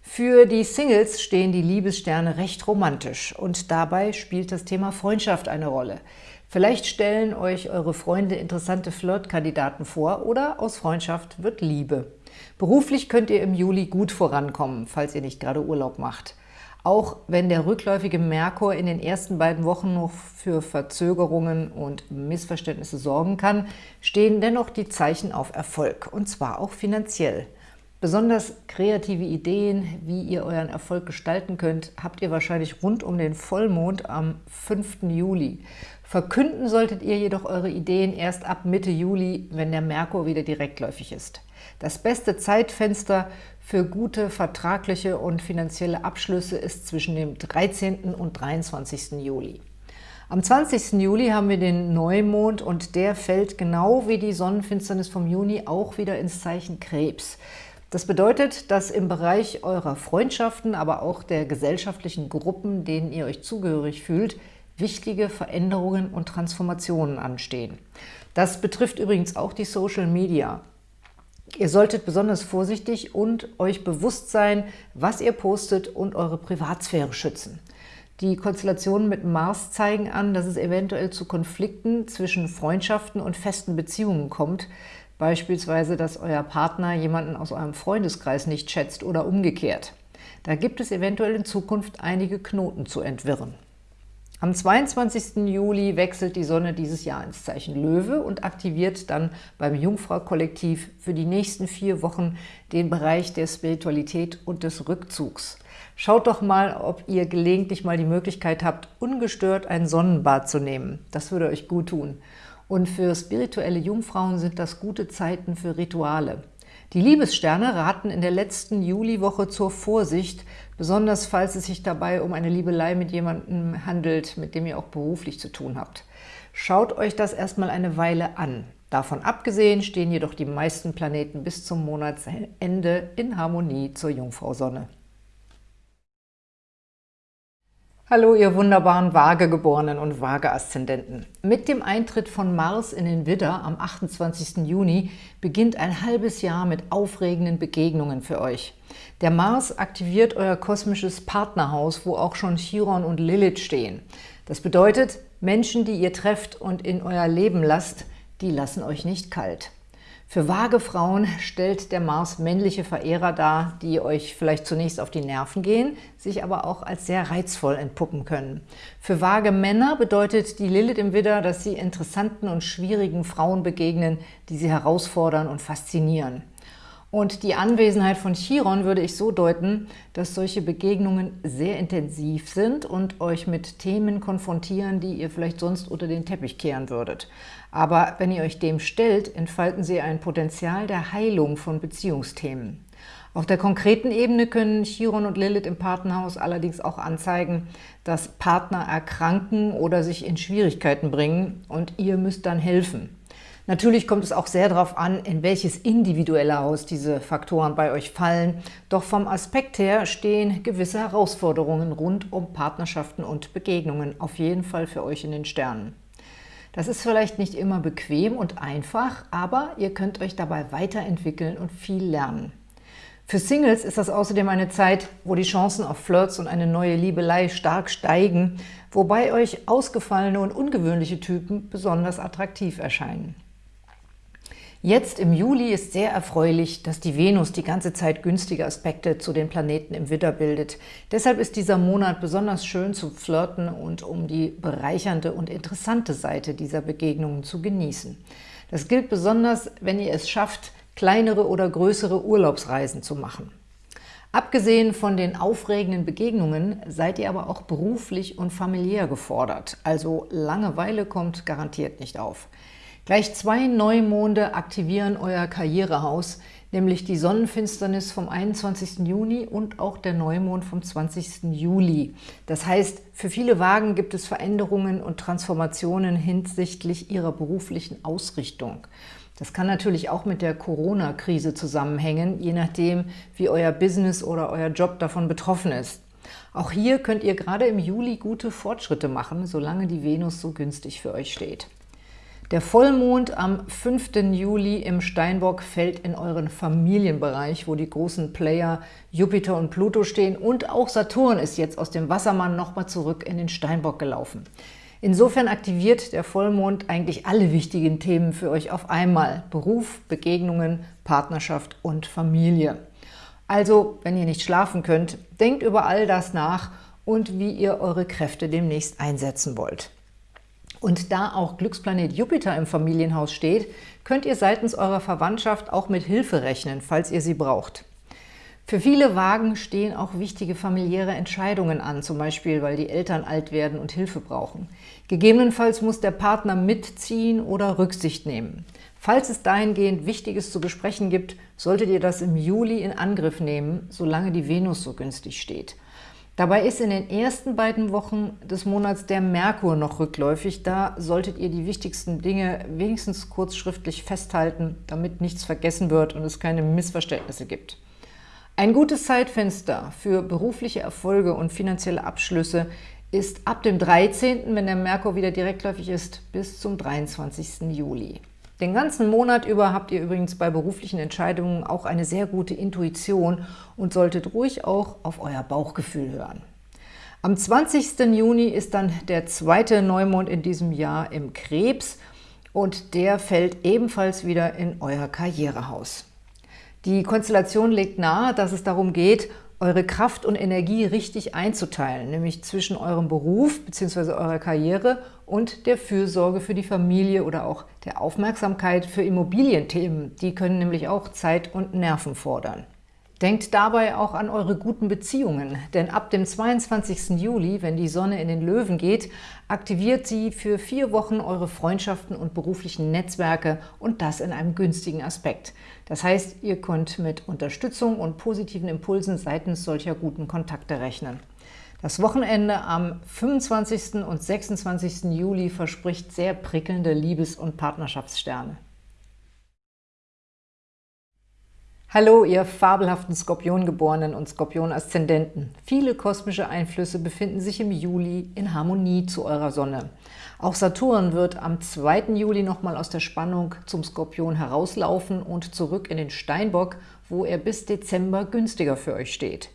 Für die Singles stehen die Liebessterne recht romantisch und dabei spielt das Thema Freundschaft eine Rolle. Vielleicht stellen euch eure Freunde interessante Flirtkandidaten vor oder aus Freundschaft wird Liebe. Beruflich könnt ihr im Juli gut vorankommen, falls ihr nicht gerade Urlaub macht. Auch wenn der rückläufige Merkur in den ersten beiden Wochen noch für Verzögerungen und Missverständnisse sorgen kann, stehen dennoch die Zeichen auf Erfolg, und zwar auch finanziell. Besonders kreative Ideen, wie ihr euren Erfolg gestalten könnt, habt ihr wahrscheinlich rund um den Vollmond am 5. Juli. Verkünden solltet ihr jedoch eure Ideen erst ab Mitte Juli, wenn der Merkur wieder direktläufig ist. Das beste Zeitfenster für gute vertragliche und finanzielle Abschlüsse ist zwischen dem 13. und 23. Juli. Am 20. Juli haben wir den Neumond und der fällt genau wie die Sonnenfinsternis vom Juni auch wieder ins Zeichen Krebs. Das bedeutet, dass im Bereich eurer Freundschaften, aber auch der gesellschaftlichen Gruppen, denen ihr euch zugehörig fühlt, wichtige Veränderungen und Transformationen anstehen. Das betrifft übrigens auch die Social Media. Ihr solltet besonders vorsichtig und euch bewusst sein, was ihr postet und eure Privatsphäre schützen. Die Konstellationen mit Mars zeigen an, dass es eventuell zu Konflikten zwischen Freundschaften und festen Beziehungen kommt, beispielsweise, dass euer Partner jemanden aus eurem Freundeskreis nicht schätzt oder umgekehrt. Da gibt es eventuell in Zukunft einige Knoten zu entwirren. Am 22. Juli wechselt die Sonne dieses Jahr ins Zeichen Löwe und aktiviert dann beim Jungfrau-Kollektiv für die nächsten vier Wochen den Bereich der Spiritualität und des Rückzugs. Schaut doch mal, ob ihr gelegentlich mal die Möglichkeit habt, ungestört ein Sonnenbad zu nehmen. Das würde euch gut tun. Und für spirituelle Jungfrauen sind das gute Zeiten für Rituale. Die Liebessterne raten in der letzten Juliwoche zur Vorsicht, besonders falls es sich dabei um eine Liebelei mit jemandem handelt, mit dem ihr auch beruflich zu tun habt. Schaut euch das erstmal eine Weile an. Davon abgesehen stehen jedoch die meisten Planeten bis zum Monatsende in Harmonie zur Jungfrau-Sonne. Hallo, ihr wunderbaren Waagegeborenen und Waage-Aszendenten. Mit dem Eintritt von Mars in den Widder am 28. Juni beginnt ein halbes Jahr mit aufregenden Begegnungen für euch. Der Mars aktiviert euer kosmisches Partnerhaus, wo auch schon Chiron und Lilith stehen. Das bedeutet, Menschen, die ihr trefft und in euer Leben lasst, die lassen euch nicht kalt. Für vage Frauen stellt der Mars männliche Verehrer dar, die euch vielleicht zunächst auf die Nerven gehen, sich aber auch als sehr reizvoll entpuppen können. Für vage Männer bedeutet die Lilith im Widder, dass sie interessanten und schwierigen Frauen begegnen, die sie herausfordern und faszinieren. Und die Anwesenheit von Chiron würde ich so deuten, dass solche Begegnungen sehr intensiv sind und euch mit Themen konfrontieren, die ihr vielleicht sonst unter den Teppich kehren würdet. Aber wenn ihr euch dem stellt, entfalten sie ein Potenzial der Heilung von Beziehungsthemen. Auf der konkreten Ebene können Chiron und Lilith im Partnerhaus allerdings auch anzeigen, dass Partner erkranken oder sich in Schwierigkeiten bringen und ihr müsst dann helfen. Natürlich kommt es auch sehr darauf an, in welches individuelle Haus diese Faktoren bei euch fallen. Doch vom Aspekt her stehen gewisse Herausforderungen rund um Partnerschaften und Begegnungen auf jeden Fall für euch in den Sternen. Das ist vielleicht nicht immer bequem und einfach, aber ihr könnt euch dabei weiterentwickeln und viel lernen. Für Singles ist das außerdem eine Zeit, wo die Chancen auf Flirts und eine neue Liebelei stark steigen, wobei euch ausgefallene und ungewöhnliche Typen besonders attraktiv erscheinen. Jetzt im Juli ist sehr erfreulich, dass die Venus die ganze Zeit günstige Aspekte zu den Planeten im Widder bildet. Deshalb ist dieser Monat besonders schön zum Flirten und um die bereichernde und interessante Seite dieser Begegnungen zu genießen. Das gilt besonders, wenn ihr es schafft, kleinere oder größere Urlaubsreisen zu machen. Abgesehen von den aufregenden Begegnungen seid ihr aber auch beruflich und familiär gefordert, also Langeweile kommt garantiert nicht auf. Gleich zwei Neumonde aktivieren euer Karrierehaus, nämlich die Sonnenfinsternis vom 21. Juni und auch der Neumond vom 20. Juli. Das heißt, für viele Wagen gibt es Veränderungen und Transformationen hinsichtlich ihrer beruflichen Ausrichtung. Das kann natürlich auch mit der Corona-Krise zusammenhängen, je nachdem, wie euer Business oder euer Job davon betroffen ist. Auch hier könnt ihr gerade im Juli gute Fortschritte machen, solange die Venus so günstig für euch steht. Der Vollmond am 5. Juli im Steinbock fällt in euren Familienbereich, wo die großen Player Jupiter und Pluto stehen und auch Saturn ist jetzt aus dem Wassermann nochmal zurück in den Steinbock gelaufen. Insofern aktiviert der Vollmond eigentlich alle wichtigen Themen für euch auf einmal. Beruf, Begegnungen, Partnerschaft und Familie. Also, wenn ihr nicht schlafen könnt, denkt über all das nach und wie ihr eure Kräfte demnächst einsetzen wollt. Und da auch Glücksplanet Jupiter im Familienhaus steht, könnt ihr seitens eurer Verwandtschaft auch mit Hilfe rechnen, falls ihr sie braucht. Für viele Wagen stehen auch wichtige familiäre Entscheidungen an, zum Beispiel, weil die Eltern alt werden und Hilfe brauchen. Gegebenenfalls muss der Partner mitziehen oder Rücksicht nehmen. Falls es dahingehend Wichtiges zu besprechen gibt, solltet ihr das im Juli in Angriff nehmen, solange die Venus so günstig steht. Dabei ist in den ersten beiden Wochen des Monats der Merkur noch rückläufig. Da solltet ihr die wichtigsten Dinge wenigstens kurz schriftlich festhalten, damit nichts vergessen wird und es keine Missverständnisse gibt. Ein gutes Zeitfenster für berufliche Erfolge und finanzielle Abschlüsse ist ab dem 13., wenn der Merkur wieder direktläufig ist, bis zum 23. Juli. Den ganzen Monat über habt ihr übrigens bei beruflichen Entscheidungen auch eine sehr gute Intuition und solltet ruhig auch auf euer Bauchgefühl hören. Am 20. Juni ist dann der zweite Neumond in diesem Jahr im Krebs und der fällt ebenfalls wieder in euer Karrierehaus. Die Konstellation legt nahe, dass es darum geht, eure Kraft und Energie richtig einzuteilen, nämlich zwischen eurem Beruf bzw. eurer Karriere und der Fürsorge für die Familie oder auch der Aufmerksamkeit für Immobilienthemen. Die können nämlich auch Zeit und Nerven fordern. Denkt dabei auch an eure guten Beziehungen, denn ab dem 22. Juli, wenn die Sonne in den Löwen geht, aktiviert sie für vier Wochen eure Freundschaften und beruflichen Netzwerke und das in einem günstigen Aspekt. Das heißt, ihr könnt mit Unterstützung und positiven Impulsen seitens solcher guten Kontakte rechnen. Das Wochenende am 25. und 26. Juli verspricht sehr prickelnde Liebes- und Partnerschaftssterne. Hallo, ihr fabelhaften Skorpiongeborenen und Skorpion-Aszendenten. Viele kosmische Einflüsse befinden sich im Juli in Harmonie zu eurer Sonne. Auch Saturn wird am 2. Juli nochmal aus der Spannung zum Skorpion herauslaufen und zurück in den Steinbock, wo er bis Dezember günstiger für euch steht.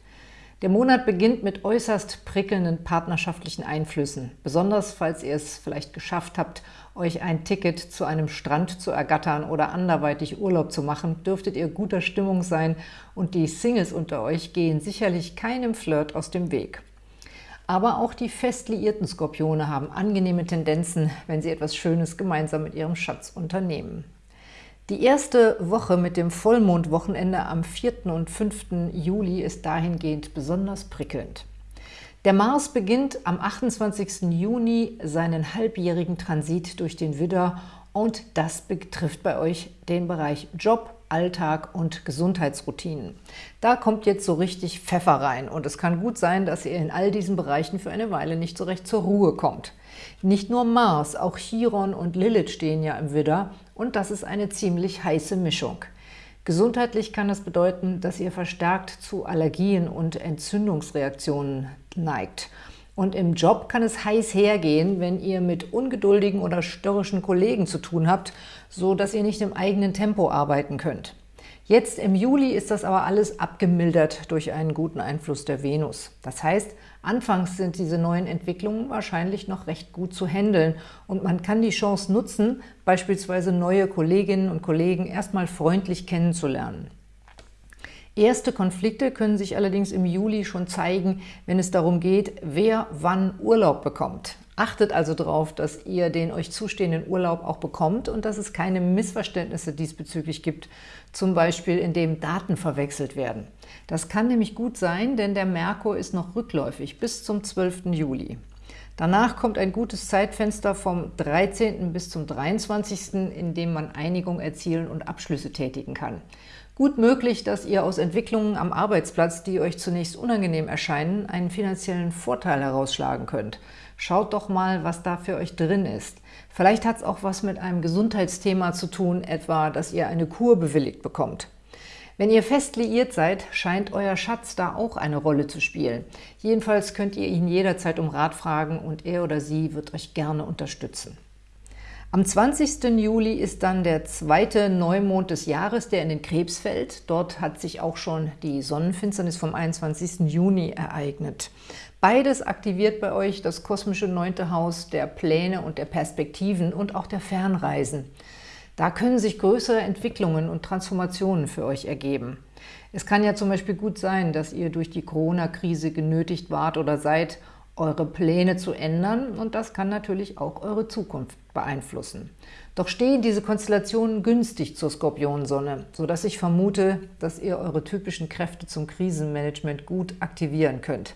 Der Monat beginnt mit äußerst prickelnden partnerschaftlichen Einflüssen, besonders falls ihr es vielleicht geschafft habt, euch ein Ticket zu einem Strand zu ergattern oder anderweitig Urlaub zu machen, dürftet ihr guter Stimmung sein und die Singles unter euch gehen sicherlich keinem Flirt aus dem Weg. Aber auch die fest liierten Skorpione haben angenehme Tendenzen, wenn sie etwas Schönes gemeinsam mit ihrem Schatz unternehmen. Die erste Woche mit dem Vollmondwochenende am 4. und 5. Juli ist dahingehend besonders prickelnd. Der Mars beginnt am 28. Juni seinen halbjährigen Transit durch den Widder und das betrifft bei euch den Bereich Job, Alltag und Gesundheitsroutinen. Da kommt jetzt so richtig Pfeffer rein und es kann gut sein, dass ihr in all diesen Bereichen für eine Weile nicht so recht zur Ruhe kommt. Nicht nur Mars, auch Chiron und Lilith stehen ja im Widder und das ist eine ziemlich heiße Mischung. Gesundheitlich kann das bedeuten, dass ihr verstärkt zu Allergien und Entzündungsreaktionen neigt. Und im Job kann es heiß hergehen, wenn ihr mit ungeduldigen oder störrischen Kollegen zu tun habt, so dass ihr nicht im eigenen Tempo arbeiten könnt. Jetzt im Juli ist das aber alles abgemildert durch einen guten Einfluss der Venus. Das heißt, anfangs sind diese neuen Entwicklungen wahrscheinlich noch recht gut zu handeln und man kann die Chance nutzen, beispielsweise neue Kolleginnen und Kollegen erstmal freundlich kennenzulernen. Erste Konflikte können sich allerdings im Juli schon zeigen, wenn es darum geht, wer wann Urlaub bekommt. Achtet also darauf, dass ihr den euch zustehenden Urlaub auch bekommt und dass es keine Missverständnisse diesbezüglich gibt, zum Beispiel indem Daten verwechselt werden. Das kann nämlich gut sein, denn der Merkur ist noch rückläufig bis zum 12. Juli. Danach kommt ein gutes Zeitfenster vom 13. bis zum 23., in dem man Einigung erzielen und Abschlüsse tätigen kann. Gut möglich, dass ihr aus Entwicklungen am Arbeitsplatz, die euch zunächst unangenehm erscheinen, einen finanziellen Vorteil herausschlagen könnt. Schaut doch mal, was da für euch drin ist. Vielleicht hat es auch was mit einem Gesundheitsthema zu tun, etwa, dass ihr eine Kur bewilligt bekommt. Wenn ihr fest liiert seid, scheint euer Schatz da auch eine Rolle zu spielen. Jedenfalls könnt ihr ihn jederzeit um Rat fragen und er oder sie wird euch gerne unterstützen. Am 20. Juli ist dann der zweite Neumond des Jahres, der in den Krebs fällt. Dort hat sich auch schon die Sonnenfinsternis vom 21. Juni ereignet. Beides aktiviert bei euch das kosmische neunte Haus der Pläne und der Perspektiven und auch der Fernreisen. Da können sich größere Entwicklungen und Transformationen für euch ergeben. Es kann ja zum Beispiel gut sein, dass ihr durch die Corona-Krise genötigt wart oder seid, eure Pläne zu ändern und das kann natürlich auch eure Zukunft beeinflussen. Doch stehen diese Konstellationen günstig zur Skorpionsonne, sodass ich vermute, dass ihr eure typischen Kräfte zum Krisenmanagement gut aktivieren könnt.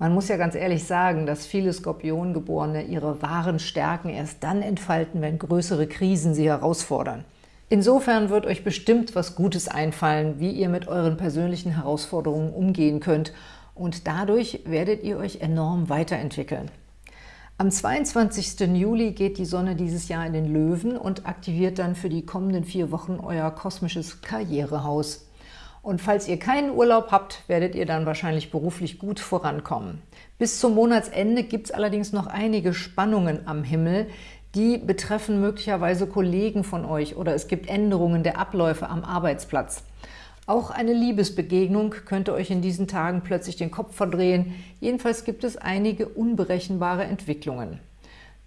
Man muss ja ganz ehrlich sagen, dass viele Skorpiongeborene ihre wahren Stärken erst dann entfalten, wenn größere Krisen sie herausfordern. Insofern wird euch bestimmt was Gutes einfallen, wie ihr mit euren persönlichen Herausforderungen umgehen könnt und dadurch werdet ihr euch enorm weiterentwickeln. Am 22. Juli geht die Sonne dieses Jahr in den Löwen und aktiviert dann für die kommenden vier Wochen euer kosmisches Karrierehaus. Und falls ihr keinen Urlaub habt, werdet ihr dann wahrscheinlich beruflich gut vorankommen. Bis zum Monatsende gibt es allerdings noch einige Spannungen am Himmel, die betreffen möglicherweise Kollegen von euch oder es gibt Änderungen der Abläufe am Arbeitsplatz. Auch eine Liebesbegegnung könnte euch in diesen Tagen plötzlich den Kopf verdrehen. Jedenfalls gibt es einige unberechenbare Entwicklungen.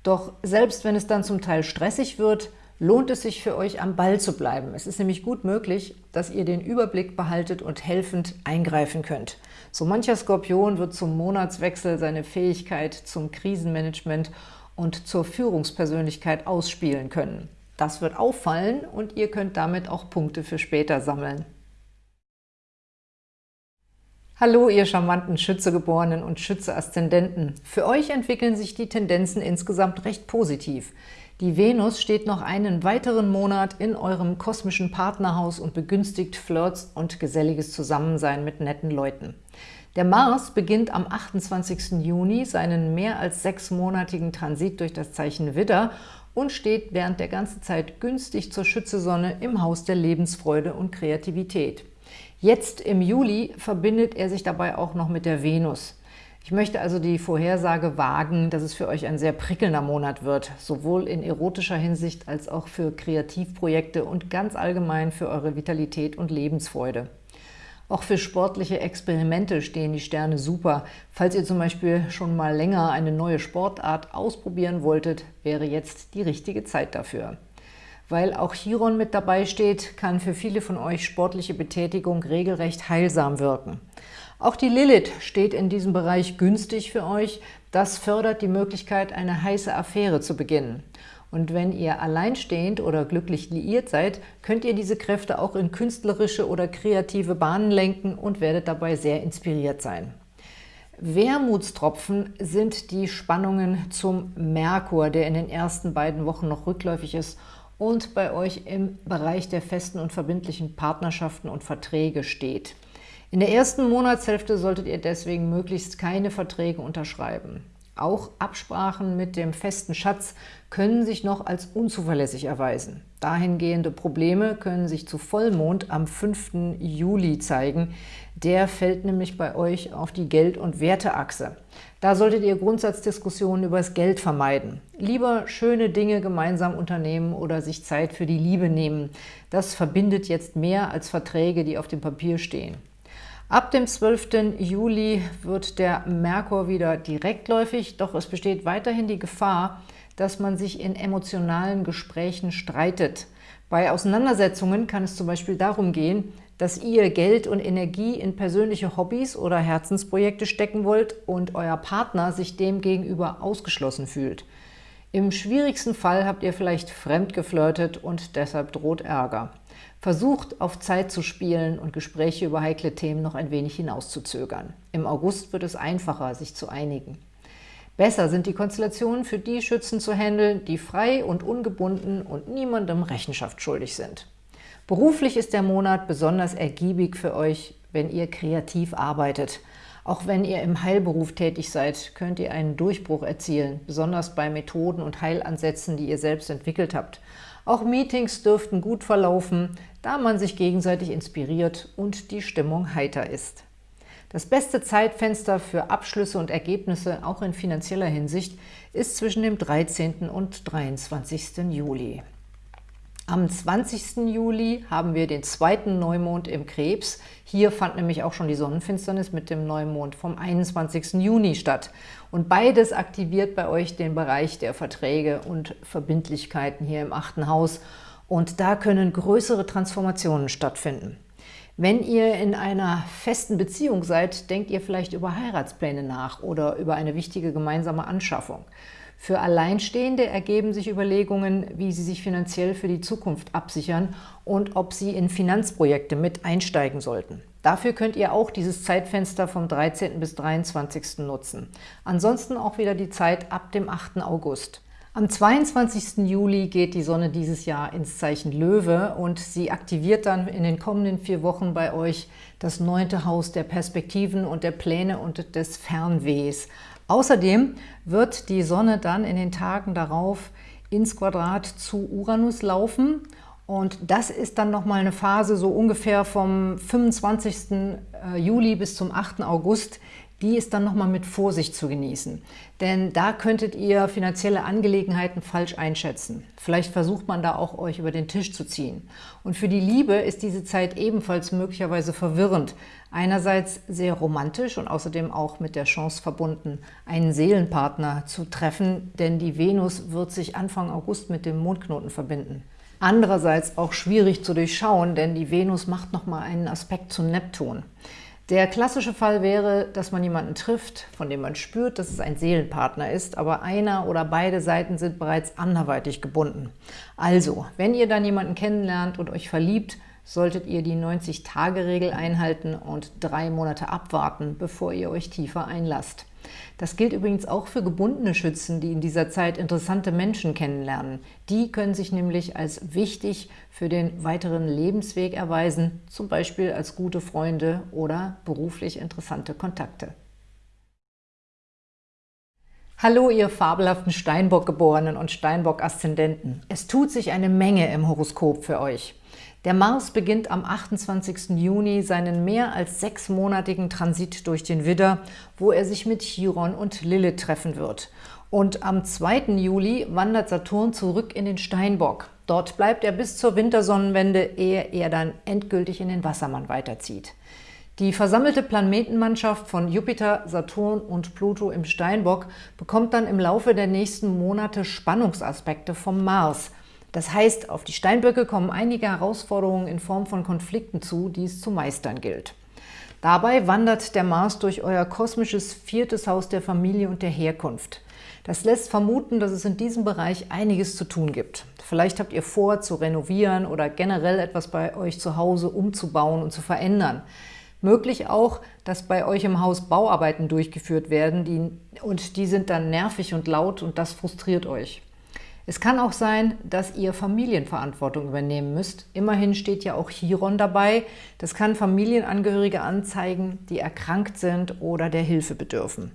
Doch selbst wenn es dann zum Teil stressig wird, lohnt es sich für euch, am Ball zu bleiben. Es ist nämlich gut möglich, dass ihr den Überblick behaltet und helfend eingreifen könnt. So mancher Skorpion wird zum Monatswechsel seine Fähigkeit zum Krisenmanagement und zur Führungspersönlichkeit ausspielen können. Das wird auffallen und ihr könnt damit auch Punkte für später sammeln. Hallo, ihr charmanten Schützegeborenen und Schütze-Aszendenten. Für euch entwickeln sich die Tendenzen insgesamt recht positiv. Die Venus steht noch einen weiteren Monat in eurem kosmischen Partnerhaus und begünstigt Flirts und geselliges Zusammensein mit netten Leuten. Der Mars beginnt am 28. Juni seinen mehr als sechsmonatigen Transit durch das Zeichen Widder und steht während der ganzen Zeit günstig zur Schützesonne im Haus der Lebensfreude und Kreativität. Jetzt im Juli verbindet er sich dabei auch noch mit der Venus. Ich möchte also die Vorhersage wagen, dass es für euch ein sehr prickelnder Monat wird, sowohl in erotischer Hinsicht als auch für Kreativprojekte und ganz allgemein für eure Vitalität und Lebensfreude. Auch für sportliche Experimente stehen die Sterne super. Falls ihr zum Beispiel schon mal länger eine neue Sportart ausprobieren wolltet, wäre jetzt die richtige Zeit dafür. Weil auch Chiron mit dabei steht, kann für viele von euch sportliche Betätigung regelrecht heilsam wirken. Auch die Lilith steht in diesem Bereich günstig für euch. Das fördert die Möglichkeit, eine heiße Affäre zu beginnen. Und wenn ihr alleinstehend oder glücklich liiert seid, könnt ihr diese Kräfte auch in künstlerische oder kreative Bahnen lenken und werdet dabei sehr inspiriert sein. Wermutstropfen sind die Spannungen zum Merkur, der in den ersten beiden Wochen noch rückläufig ist und bei euch im Bereich der festen und verbindlichen Partnerschaften und Verträge steht. In der ersten Monatshälfte solltet ihr deswegen möglichst keine Verträge unterschreiben. Auch Absprachen mit dem festen Schatz können sich noch als unzuverlässig erweisen. Dahingehende Probleme können sich zu Vollmond am 5. Juli zeigen. Der fällt nämlich bei euch auf die Geld- und Werteachse. Da solltet ihr Grundsatzdiskussionen über das Geld vermeiden. Lieber schöne Dinge gemeinsam unternehmen oder sich Zeit für die Liebe nehmen. Das verbindet jetzt mehr als Verträge, die auf dem Papier stehen. Ab dem 12. Juli wird der Merkur wieder direktläufig, doch es besteht weiterhin die Gefahr, dass man sich in emotionalen Gesprächen streitet. Bei Auseinandersetzungen kann es zum Beispiel darum gehen, dass ihr Geld und Energie in persönliche Hobbys oder Herzensprojekte stecken wollt und euer Partner sich dem gegenüber ausgeschlossen fühlt. Im schwierigsten Fall habt ihr vielleicht fremdgeflirtet und deshalb droht Ärger. Versucht, auf Zeit zu spielen und Gespräche über heikle Themen noch ein wenig hinauszuzögern. Im August wird es einfacher, sich zu einigen. Besser sind die Konstellationen für die Schützen zu handeln, die frei und ungebunden und niemandem Rechenschaft schuldig sind. Beruflich ist der Monat besonders ergiebig für euch, wenn ihr kreativ arbeitet. Auch wenn ihr im Heilberuf tätig seid, könnt ihr einen Durchbruch erzielen, besonders bei Methoden und Heilansätzen, die ihr selbst entwickelt habt. Auch Meetings dürften gut verlaufen, da man sich gegenseitig inspiriert und die Stimmung heiter ist. Das beste Zeitfenster für Abschlüsse und Ergebnisse, auch in finanzieller Hinsicht, ist zwischen dem 13. und 23. Juli. Am 20. Juli haben wir den zweiten Neumond im Krebs. Hier fand nämlich auch schon die Sonnenfinsternis mit dem Neumond vom 21. Juni statt. Und beides aktiviert bei euch den Bereich der Verträge und Verbindlichkeiten hier im achten Haus. Und da können größere Transformationen stattfinden. Wenn ihr in einer festen Beziehung seid, denkt ihr vielleicht über Heiratspläne nach oder über eine wichtige gemeinsame Anschaffung. Für Alleinstehende ergeben sich Überlegungen, wie sie sich finanziell für die Zukunft absichern und ob sie in Finanzprojekte mit einsteigen sollten. Dafür könnt ihr auch dieses Zeitfenster vom 13. bis 23. nutzen. Ansonsten auch wieder die Zeit ab dem 8. August. Am 22. Juli geht die Sonne dieses Jahr ins Zeichen Löwe und sie aktiviert dann in den kommenden vier Wochen bei euch das neunte Haus der Perspektiven und der Pläne und des Fernwehs. Außerdem wird die Sonne dann in den Tagen darauf ins Quadrat zu Uranus laufen und das ist dann nochmal eine Phase so ungefähr vom 25. Äh, Juli bis zum 8. August, die ist dann nochmal mit Vorsicht zu genießen. Denn da könntet ihr finanzielle Angelegenheiten falsch einschätzen. Vielleicht versucht man da auch, euch über den Tisch zu ziehen. Und für die Liebe ist diese Zeit ebenfalls möglicherweise verwirrend. Einerseits sehr romantisch und außerdem auch mit der Chance verbunden, einen Seelenpartner zu treffen, denn die Venus wird sich Anfang August mit dem Mondknoten verbinden. Andererseits auch schwierig zu durchschauen, denn die Venus macht nochmal einen Aspekt zu Neptun. Der klassische Fall wäre, dass man jemanden trifft, von dem man spürt, dass es ein Seelenpartner ist, aber einer oder beide Seiten sind bereits anderweitig gebunden. Also, wenn ihr dann jemanden kennenlernt und euch verliebt, solltet ihr die 90-Tage-Regel einhalten und drei Monate abwarten, bevor ihr euch tiefer einlasst. Das gilt übrigens auch für gebundene Schützen, die in dieser Zeit interessante Menschen kennenlernen. Die können sich nämlich als wichtig für den weiteren Lebensweg erweisen, zum Beispiel als gute Freunde oder beruflich interessante Kontakte. Hallo, ihr fabelhaften Steinbock-Geborenen und Steinbock-Aszendenten. Es tut sich eine Menge im Horoskop für euch. Der Mars beginnt am 28. Juni seinen mehr als sechsmonatigen Transit durch den Widder, wo er sich mit Chiron und Lilith treffen wird. Und am 2. Juli wandert Saturn zurück in den Steinbock. Dort bleibt er bis zur Wintersonnenwende, ehe er dann endgültig in den Wassermann weiterzieht. Die versammelte Planetenmannschaft von Jupiter, Saturn und Pluto im Steinbock bekommt dann im Laufe der nächsten Monate Spannungsaspekte vom Mars – das heißt, auf die Steinböcke kommen einige Herausforderungen in Form von Konflikten zu, die es zu meistern gilt. Dabei wandert der Mars durch euer kosmisches viertes Haus der Familie und der Herkunft. Das lässt vermuten, dass es in diesem Bereich einiges zu tun gibt. Vielleicht habt ihr vor, zu renovieren oder generell etwas bei euch zu Hause umzubauen und zu verändern. Möglich auch, dass bei euch im Haus Bauarbeiten durchgeführt werden die, und die sind dann nervig und laut und das frustriert euch. Es kann auch sein, dass ihr Familienverantwortung übernehmen müsst. Immerhin steht ja auch Chiron dabei. Das kann Familienangehörige anzeigen, die erkrankt sind oder der Hilfe bedürfen.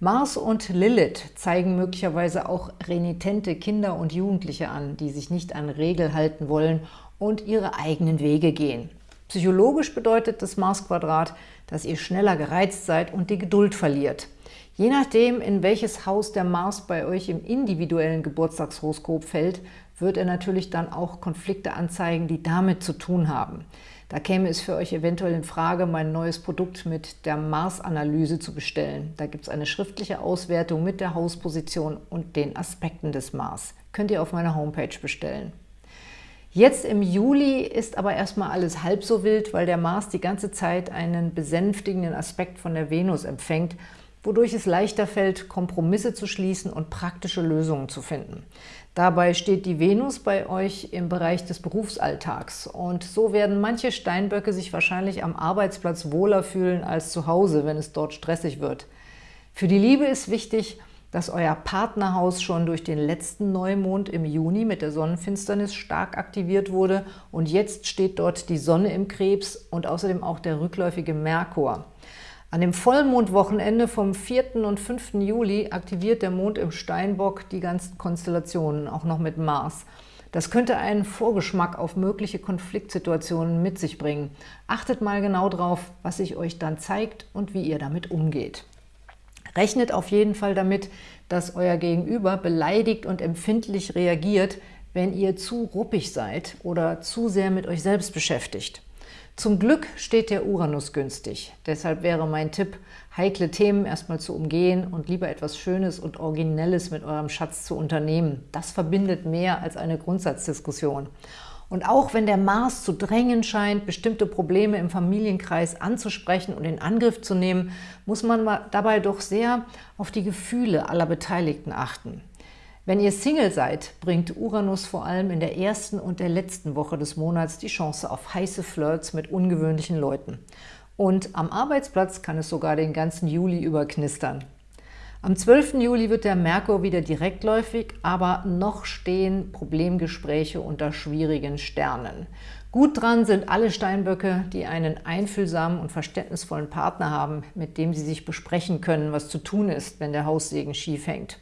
Mars und Lilith zeigen möglicherweise auch renitente Kinder und Jugendliche an, die sich nicht an Regel halten wollen und ihre eigenen Wege gehen. Psychologisch bedeutet das Mars-Quadrat, dass ihr schneller gereizt seid und die Geduld verliert. Je nachdem, in welches Haus der Mars bei euch im individuellen Geburtstagshoroskop fällt, wird er natürlich dann auch Konflikte anzeigen, die damit zu tun haben. Da käme es für euch eventuell in Frage, mein neues Produkt mit der Mars-Analyse zu bestellen. Da gibt es eine schriftliche Auswertung mit der Hausposition und den Aspekten des Mars. Könnt ihr auf meiner Homepage bestellen. Jetzt im Juli ist aber erstmal alles halb so wild, weil der Mars die ganze Zeit einen besänftigenden Aspekt von der Venus empfängt, wodurch es leichter fällt, Kompromisse zu schließen und praktische Lösungen zu finden. Dabei steht die Venus bei euch im Bereich des Berufsalltags und so werden manche Steinböcke sich wahrscheinlich am Arbeitsplatz wohler fühlen als zu Hause, wenn es dort stressig wird. Für die Liebe ist wichtig, dass euer Partnerhaus schon durch den letzten Neumond im Juni mit der Sonnenfinsternis stark aktiviert wurde und jetzt steht dort die Sonne im Krebs und außerdem auch der rückläufige Merkur. An dem Vollmondwochenende vom 4. und 5. Juli aktiviert der Mond im Steinbock die ganzen Konstellationen, auch noch mit Mars. Das könnte einen Vorgeschmack auf mögliche Konfliktsituationen mit sich bringen. Achtet mal genau drauf, was sich euch dann zeigt und wie ihr damit umgeht. Rechnet auf jeden Fall damit, dass euer Gegenüber beleidigt und empfindlich reagiert, wenn ihr zu ruppig seid oder zu sehr mit euch selbst beschäftigt. Zum Glück steht der Uranus günstig. Deshalb wäre mein Tipp, heikle Themen erstmal zu umgehen und lieber etwas Schönes und Originelles mit eurem Schatz zu unternehmen. Das verbindet mehr als eine Grundsatzdiskussion. Und auch wenn der Mars zu drängen scheint, bestimmte Probleme im Familienkreis anzusprechen und in Angriff zu nehmen, muss man dabei doch sehr auf die Gefühle aller Beteiligten achten. Wenn ihr Single seid, bringt Uranus vor allem in der ersten und der letzten Woche des Monats die Chance auf heiße Flirts mit ungewöhnlichen Leuten. Und am Arbeitsplatz kann es sogar den ganzen Juli über knistern. Am 12. Juli wird der Merkur wieder direktläufig, aber noch stehen Problemgespräche unter schwierigen Sternen. Gut dran sind alle Steinböcke, die einen einfühlsamen und verständnisvollen Partner haben, mit dem sie sich besprechen können, was zu tun ist, wenn der Haussegen schief hängt.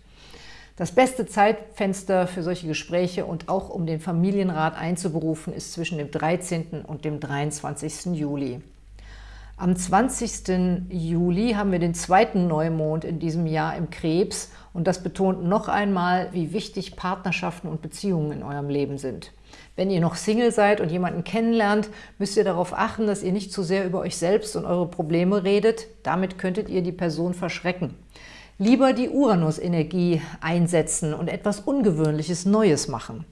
Das beste Zeitfenster für solche Gespräche und auch um den Familienrat einzuberufen, ist zwischen dem 13. und dem 23. Juli. Am 20. Juli haben wir den zweiten Neumond in diesem Jahr im Krebs und das betont noch einmal, wie wichtig Partnerschaften und Beziehungen in eurem Leben sind. Wenn ihr noch Single seid und jemanden kennenlernt, müsst ihr darauf achten, dass ihr nicht zu sehr über euch selbst und eure Probleme redet. Damit könntet ihr die Person verschrecken. Lieber die Uranus-Energie einsetzen und etwas Ungewöhnliches Neues machen.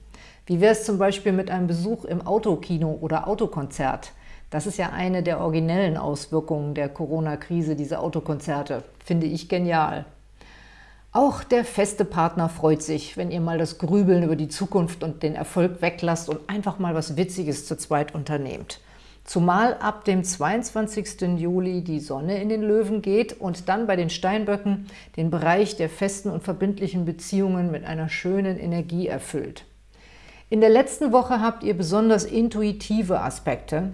Wie wäre es zum Beispiel mit einem Besuch im Autokino oder Autokonzert? Das ist ja eine der originellen Auswirkungen der Corona-Krise, diese Autokonzerte. Finde ich genial. Auch der feste Partner freut sich, wenn ihr mal das Grübeln über die Zukunft und den Erfolg weglasst und einfach mal was Witziges zu zweit unternehmt. Zumal ab dem 22. Juli die Sonne in den Löwen geht und dann bei den Steinböcken den Bereich der festen und verbindlichen Beziehungen mit einer schönen Energie erfüllt. In der letzten Woche habt ihr besonders intuitive Aspekte.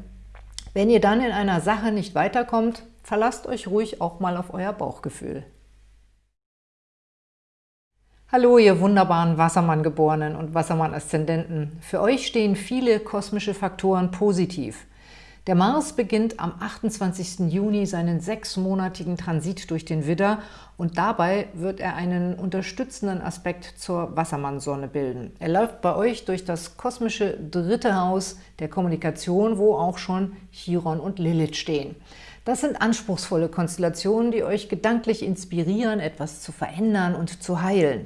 Wenn ihr dann in einer Sache nicht weiterkommt, verlasst euch ruhig auch mal auf euer Bauchgefühl. Hallo, ihr wunderbaren Wassermann-Geborenen und Wassermann-Aszendenten. Für euch stehen viele kosmische Faktoren positiv – der Mars beginnt am 28. Juni seinen sechsmonatigen Transit durch den Widder und dabei wird er einen unterstützenden Aspekt zur Wassermannsonne bilden. Er läuft bei euch durch das kosmische dritte Haus der Kommunikation, wo auch schon Chiron und Lilith stehen. Das sind anspruchsvolle Konstellationen, die euch gedanklich inspirieren, etwas zu verändern und zu heilen.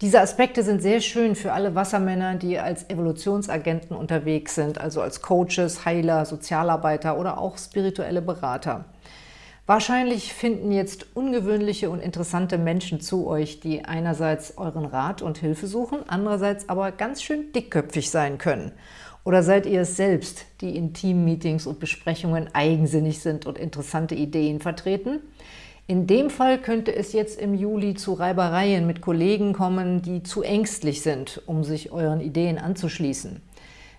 Diese Aspekte sind sehr schön für alle Wassermänner, die als Evolutionsagenten unterwegs sind, also als Coaches, Heiler, Sozialarbeiter oder auch spirituelle Berater. Wahrscheinlich finden jetzt ungewöhnliche und interessante Menschen zu euch, die einerseits euren Rat und Hilfe suchen, andererseits aber ganz schön dickköpfig sein können. Oder seid ihr es selbst, die in Team-Meetings und Besprechungen eigensinnig sind und interessante Ideen vertreten? In dem Fall könnte es jetzt im Juli zu Reibereien mit Kollegen kommen, die zu ängstlich sind, um sich euren Ideen anzuschließen.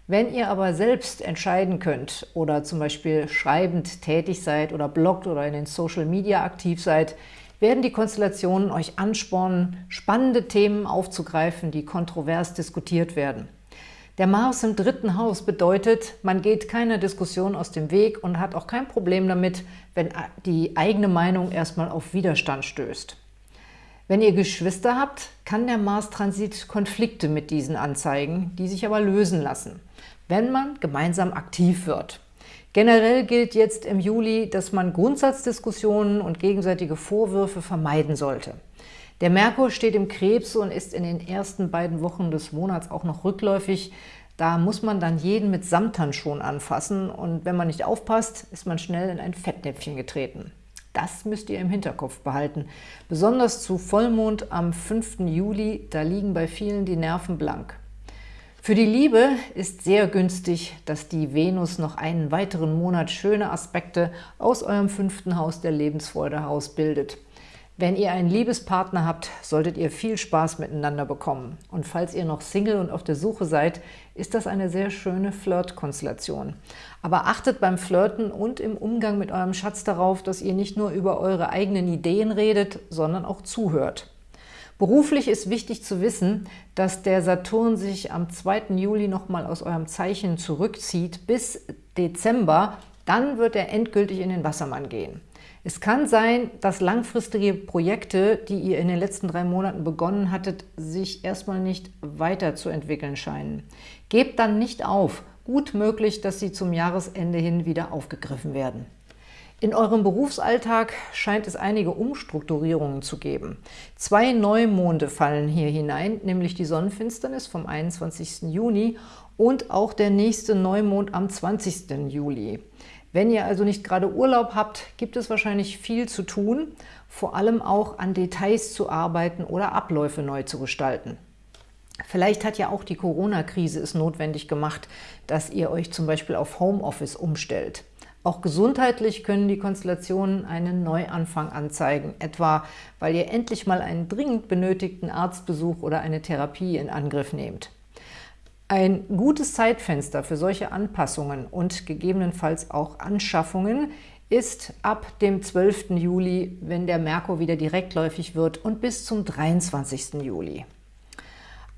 Wenn ihr aber selbst entscheiden könnt oder zum Beispiel schreibend tätig seid oder bloggt oder in den Social Media aktiv seid, werden die Konstellationen euch anspornen, spannende Themen aufzugreifen, die kontrovers diskutiert werden. Der Mars im dritten Haus bedeutet, man geht keiner Diskussion aus dem Weg und hat auch kein Problem damit, wenn die eigene Meinung erstmal auf Widerstand stößt. Wenn ihr Geschwister habt, kann der Mars-Transit Konflikte mit diesen anzeigen, die sich aber lösen lassen, wenn man gemeinsam aktiv wird. Generell gilt jetzt im Juli, dass man Grundsatzdiskussionen und gegenseitige Vorwürfe vermeiden sollte. Der Merkur steht im Krebs und ist in den ersten beiden Wochen des Monats auch noch rückläufig. Da muss man dann jeden mit Samthandschuhen anfassen und wenn man nicht aufpasst, ist man schnell in ein Fettnäpfchen getreten. Das müsst ihr im Hinterkopf behalten. Besonders zu Vollmond am 5. Juli, da liegen bei vielen die Nerven blank. Für die Liebe ist sehr günstig, dass die Venus noch einen weiteren Monat schöne Aspekte aus eurem fünften Haus der Lebensfreude herausbildet. Wenn ihr einen Liebespartner habt, solltet ihr viel Spaß miteinander bekommen. Und falls ihr noch Single und auf der Suche seid, ist das eine sehr schöne Flirt-Konstellation. Aber achtet beim Flirten und im Umgang mit eurem Schatz darauf, dass ihr nicht nur über eure eigenen Ideen redet, sondern auch zuhört. Beruflich ist wichtig zu wissen, dass der Saturn sich am 2. Juli nochmal aus eurem Zeichen zurückzieht bis Dezember. Dann wird er endgültig in den Wassermann gehen. Es kann sein, dass langfristige Projekte, die ihr in den letzten drei Monaten begonnen hattet, sich erstmal nicht weiterzuentwickeln scheinen. Gebt dann nicht auf. Gut möglich, dass sie zum Jahresende hin wieder aufgegriffen werden. In eurem Berufsalltag scheint es einige Umstrukturierungen zu geben. Zwei Neumonde fallen hier hinein, nämlich die Sonnenfinsternis vom 21. Juni und auch der nächste Neumond am 20. Juli. Wenn ihr also nicht gerade Urlaub habt, gibt es wahrscheinlich viel zu tun, vor allem auch an Details zu arbeiten oder Abläufe neu zu gestalten. Vielleicht hat ja auch die Corona-Krise es notwendig gemacht, dass ihr euch zum Beispiel auf Homeoffice umstellt. Auch gesundheitlich können die Konstellationen einen Neuanfang anzeigen, etwa weil ihr endlich mal einen dringend benötigten Arztbesuch oder eine Therapie in Angriff nehmt. Ein gutes Zeitfenster für solche Anpassungen und gegebenenfalls auch Anschaffungen ist ab dem 12. Juli, wenn der Merkur wieder direktläufig wird und bis zum 23. Juli.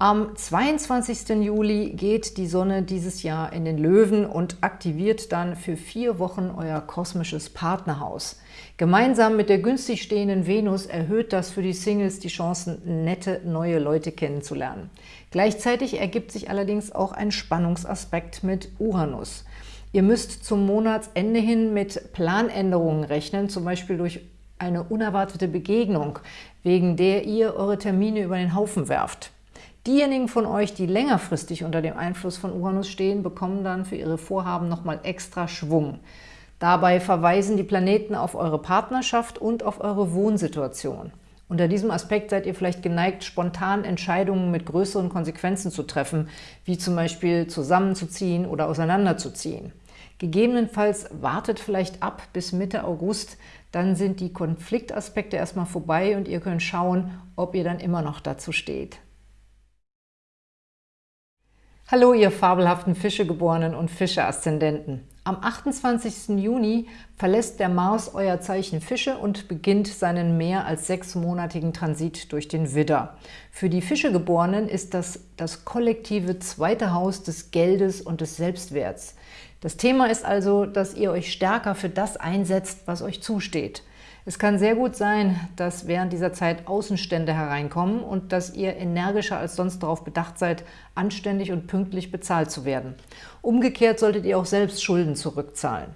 Am 22. Juli geht die Sonne dieses Jahr in den Löwen und aktiviert dann für vier Wochen euer kosmisches Partnerhaus. Gemeinsam mit der günstig stehenden Venus erhöht das für die Singles die Chancen, nette neue Leute kennenzulernen. Gleichzeitig ergibt sich allerdings auch ein Spannungsaspekt mit Uranus. Ihr müsst zum Monatsende hin mit Planänderungen rechnen, zum Beispiel durch eine unerwartete Begegnung, wegen der ihr eure Termine über den Haufen werft. Diejenigen von euch, die längerfristig unter dem Einfluss von Uranus stehen, bekommen dann für ihre Vorhaben nochmal extra Schwung. Dabei verweisen die Planeten auf eure Partnerschaft und auf eure Wohnsituation. Unter diesem Aspekt seid ihr vielleicht geneigt, spontan Entscheidungen mit größeren Konsequenzen zu treffen, wie zum Beispiel zusammenzuziehen oder auseinanderzuziehen. Gegebenenfalls wartet vielleicht ab bis Mitte August, dann sind die Konfliktaspekte erstmal vorbei und ihr könnt schauen, ob ihr dann immer noch dazu steht. Hallo, ihr fabelhaften Fischegeborenen und Fische-Aszendenten. Am 28. Juni verlässt der Mars euer Zeichen Fische und beginnt seinen mehr als sechsmonatigen Transit durch den Widder. Für die Fischegeborenen ist das das kollektive zweite Haus des Geldes und des Selbstwerts. Das Thema ist also, dass ihr euch stärker für das einsetzt, was euch zusteht – es kann sehr gut sein, dass während dieser Zeit Außenstände hereinkommen und dass ihr energischer als sonst darauf bedacht seid, anständig und pünktlich bezahlt zu werden. Umgekehrt solltet ihr auch selbst Schulden zurückzahlen.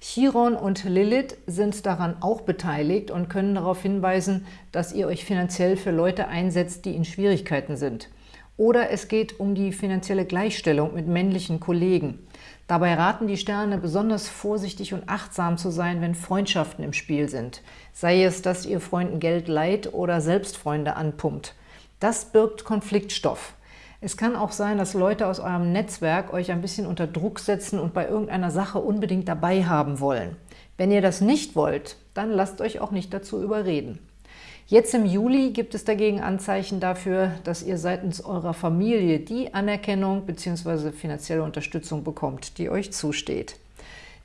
Chiron und Lilith sind daran auch beteiligt und können darauf hinweisen, dass ihr euch finanziell für Leute einsetzt, die in Schwierigkeiten sind. Oder es geht um die finanzielle Gleichstellung mit männlichen Kollegen. Dabei raten die Sterne, besonders vorsichtig und achtsam zu sein, wenn Freundschaften im Spiel sind. Sei es, dass ihr Freunden Geld leiht oder selbst Freunde anpumpt. Das birgt Konfliktstoff. Es kann auch sein, dass Leute aus eurem Netzwerk euch ein bisschen unter Druck setzen und bei irgendeiner Sache unbedingt dabei haben wollen. Wenn ihr das nicht wollt, dann lasst euch auch nicht dazu überreden. Jetzt im Juli gibt es dagegen Anzeichen dafür, dass ihr seitens eurer Familie die Anerkennung bzw. finanzielle Unterstützung bekommt, die euch zusteht.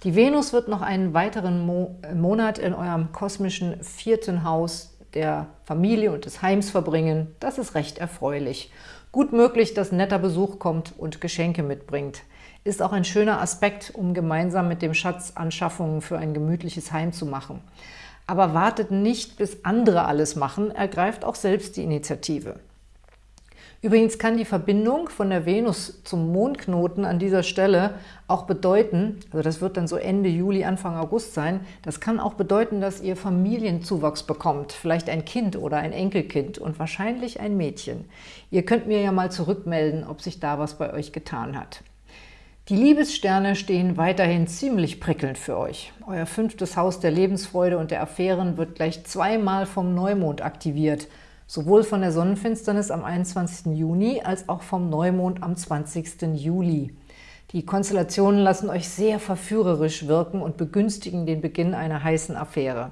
Die Venus wird noch einen weiteren Mo Monat in eurem kosmischen vierten Haus der Familie und des Heims verbringen. Das ist recht erfreulich. Gut möglich, dass netter Besuch kommt und Geschenke mitbringt. Ist auch ein schöner Aspekt, um gemeinsam mit dem Schatz Anschaffungen für ein gemütliches Heim zu machen aber wartet nicht, bis andere alles machen, ergreift auch selbst die Initiative. Übrigens kann die Verbindung von der Venus zum Mondknoten an dieser Stelle auch bedeuten, also das wird dann so Ende Juli, Anfang August sein, das kann auch bedeuten, dass ihr Familienzuwachs bekommt, vielleicht ein Kind oder ein Enkelkind und wahrscheinlich ein Mädchen. Ihr könnt mir ja mal zurückmelden, ob sich da was bei euch getan hat. Die Liebessterne stehen weiterhin ziemlich prickelnd für euch. Euer fünftes Haus der Lebensfreude und der Affären wird gleich zweimal vom Neumond aktiviert, sowohl von der Sonnenfinsternis am 21. Juni als auch vom Neumond am 20. Juli. Die Konstellationen lassen euch sehr verführerisch wirken und begünstigen den Beginn einer heißen Affäre.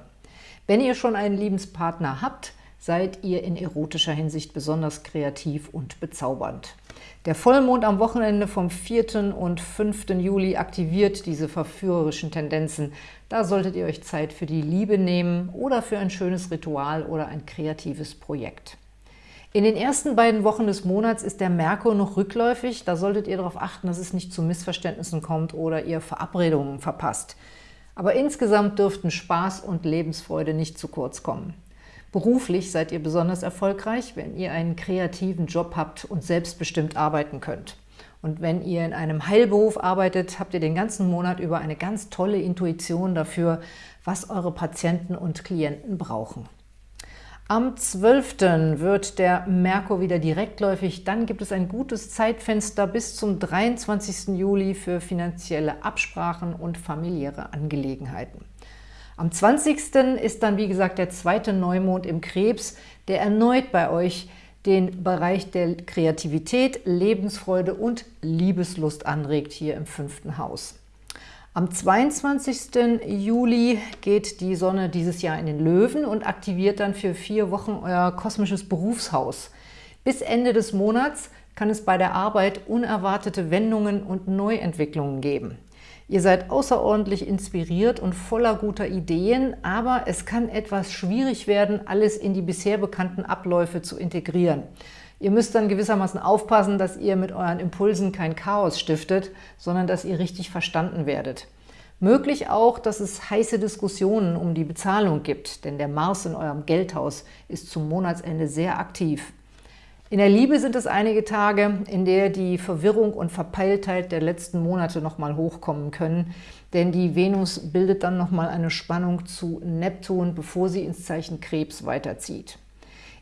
Wenn ihr schon einen Liebenspartner habt, seid ihr in erotischer Hinsicht besonders kreativ und bezaubernd. Der Vollmond am Wochenende vom 4. und 5. Juli aktiviert diese verführerischen Tendenzen. Da solltet ihr euch Zeit für die Liebe nehmen oder für ein schönes Ritual oder ein kreatives Projekt. In den ersten beiden Wochen des Monats ist der Merkur noch rückläufig. Da solltet ihr darauf achten, dass es nicht zu Missverständnissen kommt oder ihr Verabredungen verpasst. Aber insgesamt dürften Spaß und Lebensfreude nicht zu kurz kommen. Beruflich seid ihr besonders erfolgreich, wenn ihr einen kreativen Job habt und selbstbestimmt arbeiten könnt. Und wenn ihr in einem Heilberuf arbeitet, habt ihr den ganzen Monat über eine ganz tolle Intuition dafür, was eure Patienten und Klienten brauchen. Am 12. wird der Merkur wieder direktläufig. Dann gibt es ein gutes Zeitfenster bis zum 23. Juli für finanzielle Absprachen und familiäre Angelegenheiten. Am 20. ist dann, wie gesagt, der zweite Neumond im Krebs, der erneut bei euch den Bereich der Kreativität, Lebensfreude und Liebeslust anregt, hier im fünften Haus. Am 22. Juli geht die Sonne dieses Jahr in den Löwen und aktiviert dann für vier Wochen euer kosmisches Berufshaus. Bis Ende des Monats kann es bei der Arbeit unerwartete Wendungen und Neuentwicklungen geben. Ihr seid außerordentlich inspiriert und voller guter Ideen, aber es kann etwas schwierig werden, alles in die bisher bekannten Abläufe zu integrieren. Ihr müsst dann gewissermaßen aufpassen, dass ihr mit euren Impulsen kein Chaos stiftet, sondern dass ihr richtig verstanden werdet. Möglich auch, dass es heiße Diskussionen um die Bezahlung gibt, denn der Mars in eurem Geldhaus ist zum Monatsende sehr aktiv. In der Liebe sind es einige Tage, in der die Verwirrung und Verpeiltheit der letzten Monate nochmal hochkommen können, denn die Venus bildet dann nochmal eine Spannung zu Neptun, bevor sie ins Zeichen Krebs weiterzieht.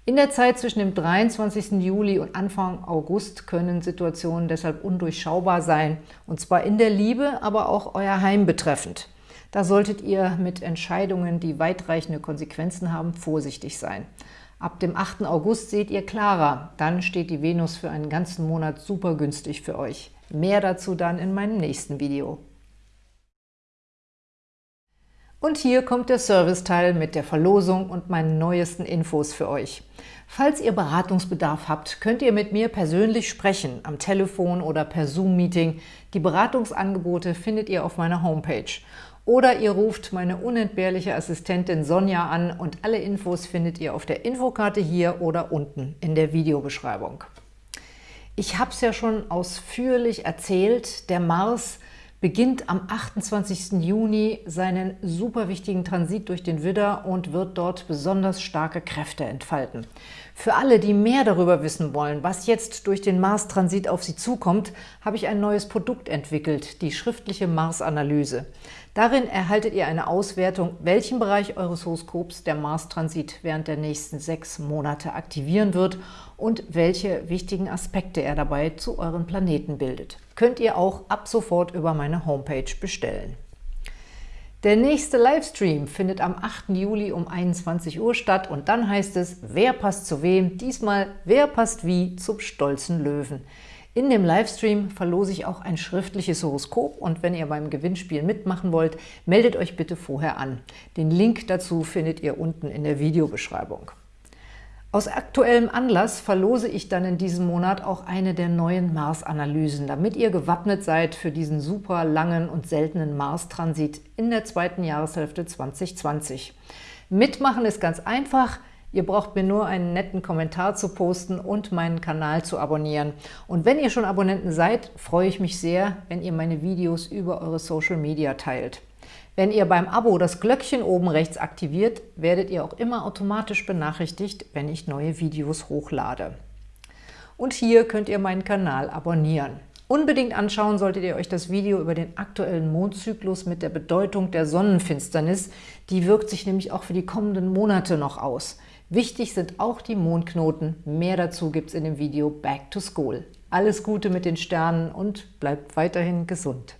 In der Zeit zwischen dem 23. Juli und Anfang August können Situationen deshalb undurchschaubar sein, und zwar in der Liebe, aber auch euer Heim betreffend. Da solltet ihr mit Entscheidungen, die weitreichende Konsequenzen haben, vorsichtig sein. Ab dem 8. August seht ihr klarer. Dann steht die Venus für einen ganzen Monat super günstig für euch. Mehr dazu dann in meinem nächsten Video. Und hier kommt der Serviceteil mit der Verlosung und meinen neuesten Infos für euch. Falls ihr Beratungsbedarf habt, könnt ihr mit mir persönlich sprechen, am Telefon oder per Zoom-Meeting. Die Beratungsangebote findet ihr auf meiner Homepage. Oder ihr ruft meine unentbehrliche Assistentin Sonja an und alle Infos findet ihr auf der Infokarte hier oder unten in der Videobeschreibung. Ich habe es ja schon ausführlich erzählt, der Mars beginnt am 28. Juni seinen super wichtigen Transit durch den Widder und wird dort besonders starke Kräfte entfalten. Für alle, die mehr darüber wissen wollen, was jetzt durch den Mars-Transit auf sie zukommt, habe ich ein neues Produkt entwickelt, die schriftliche Mars-Analyse. Darin erhaltet ihr eine Auswertung, welchen Bereich eures Horoskops der Mars-Transit während der nächsten sechs Monate aktivieren wird und welche wichtigen Aspekte er dabei zu euren Planeten bildet. Könnt ihr auch ab sofort über meine Homepage bestellen. Der nächste Livestream findet am 8. Juli um 21 Uhr statt und dann heißt es, wer passt zu wem? Diesmal, wer passt wie zum stolzen Löwen? In dem Livestream verlose ich auch ein schriftliches Horoskop und wenn ihr beim Gewinnspiel mitmachen wollt, meldet euch bitte vorher an. Den Link dazu findet ihr unten in der Videobeschreibung. Aus aktuellem Anlass verlose ich dann in diesem Monat auch eine der neuen Mars-Analysen, damit ihr gewappnet seid für diesen super langen und seltenen Mars-Transit in der zweiten Jahreshälfte 2020. Mitmachen ist ganz einfach – Ihr braucht mir nur einen netten Kommentar zu posten und meinen Kanal zu abonnieren. Und wenn ihr schon Abonnenten seid, freue ich mich sehr, wenn ihr meine Videos über eure Social Media teilt. Wenn ihr beim Abo das Glöckchen oben rechts aktiviert, werdet ihr auch immer automatisch benachrichtigt, wenn ich neue Videos hochlade. Und hier könnt ihr meinen Kanal abonnieren. Unbedingt anschauen solltet ihr euch das Video über den aktuellen Mondzyklus mit der Bedeutung der Sonnenfinsternis. Die wirkt sich nämlich auch für die kommenden Monate noch aus. Wichtig sind auch die Mondknoten. Mehr dazu gibt es in dem Video Back to School. Alles Gute mit den Sternen und bleibt weiterhin gesund.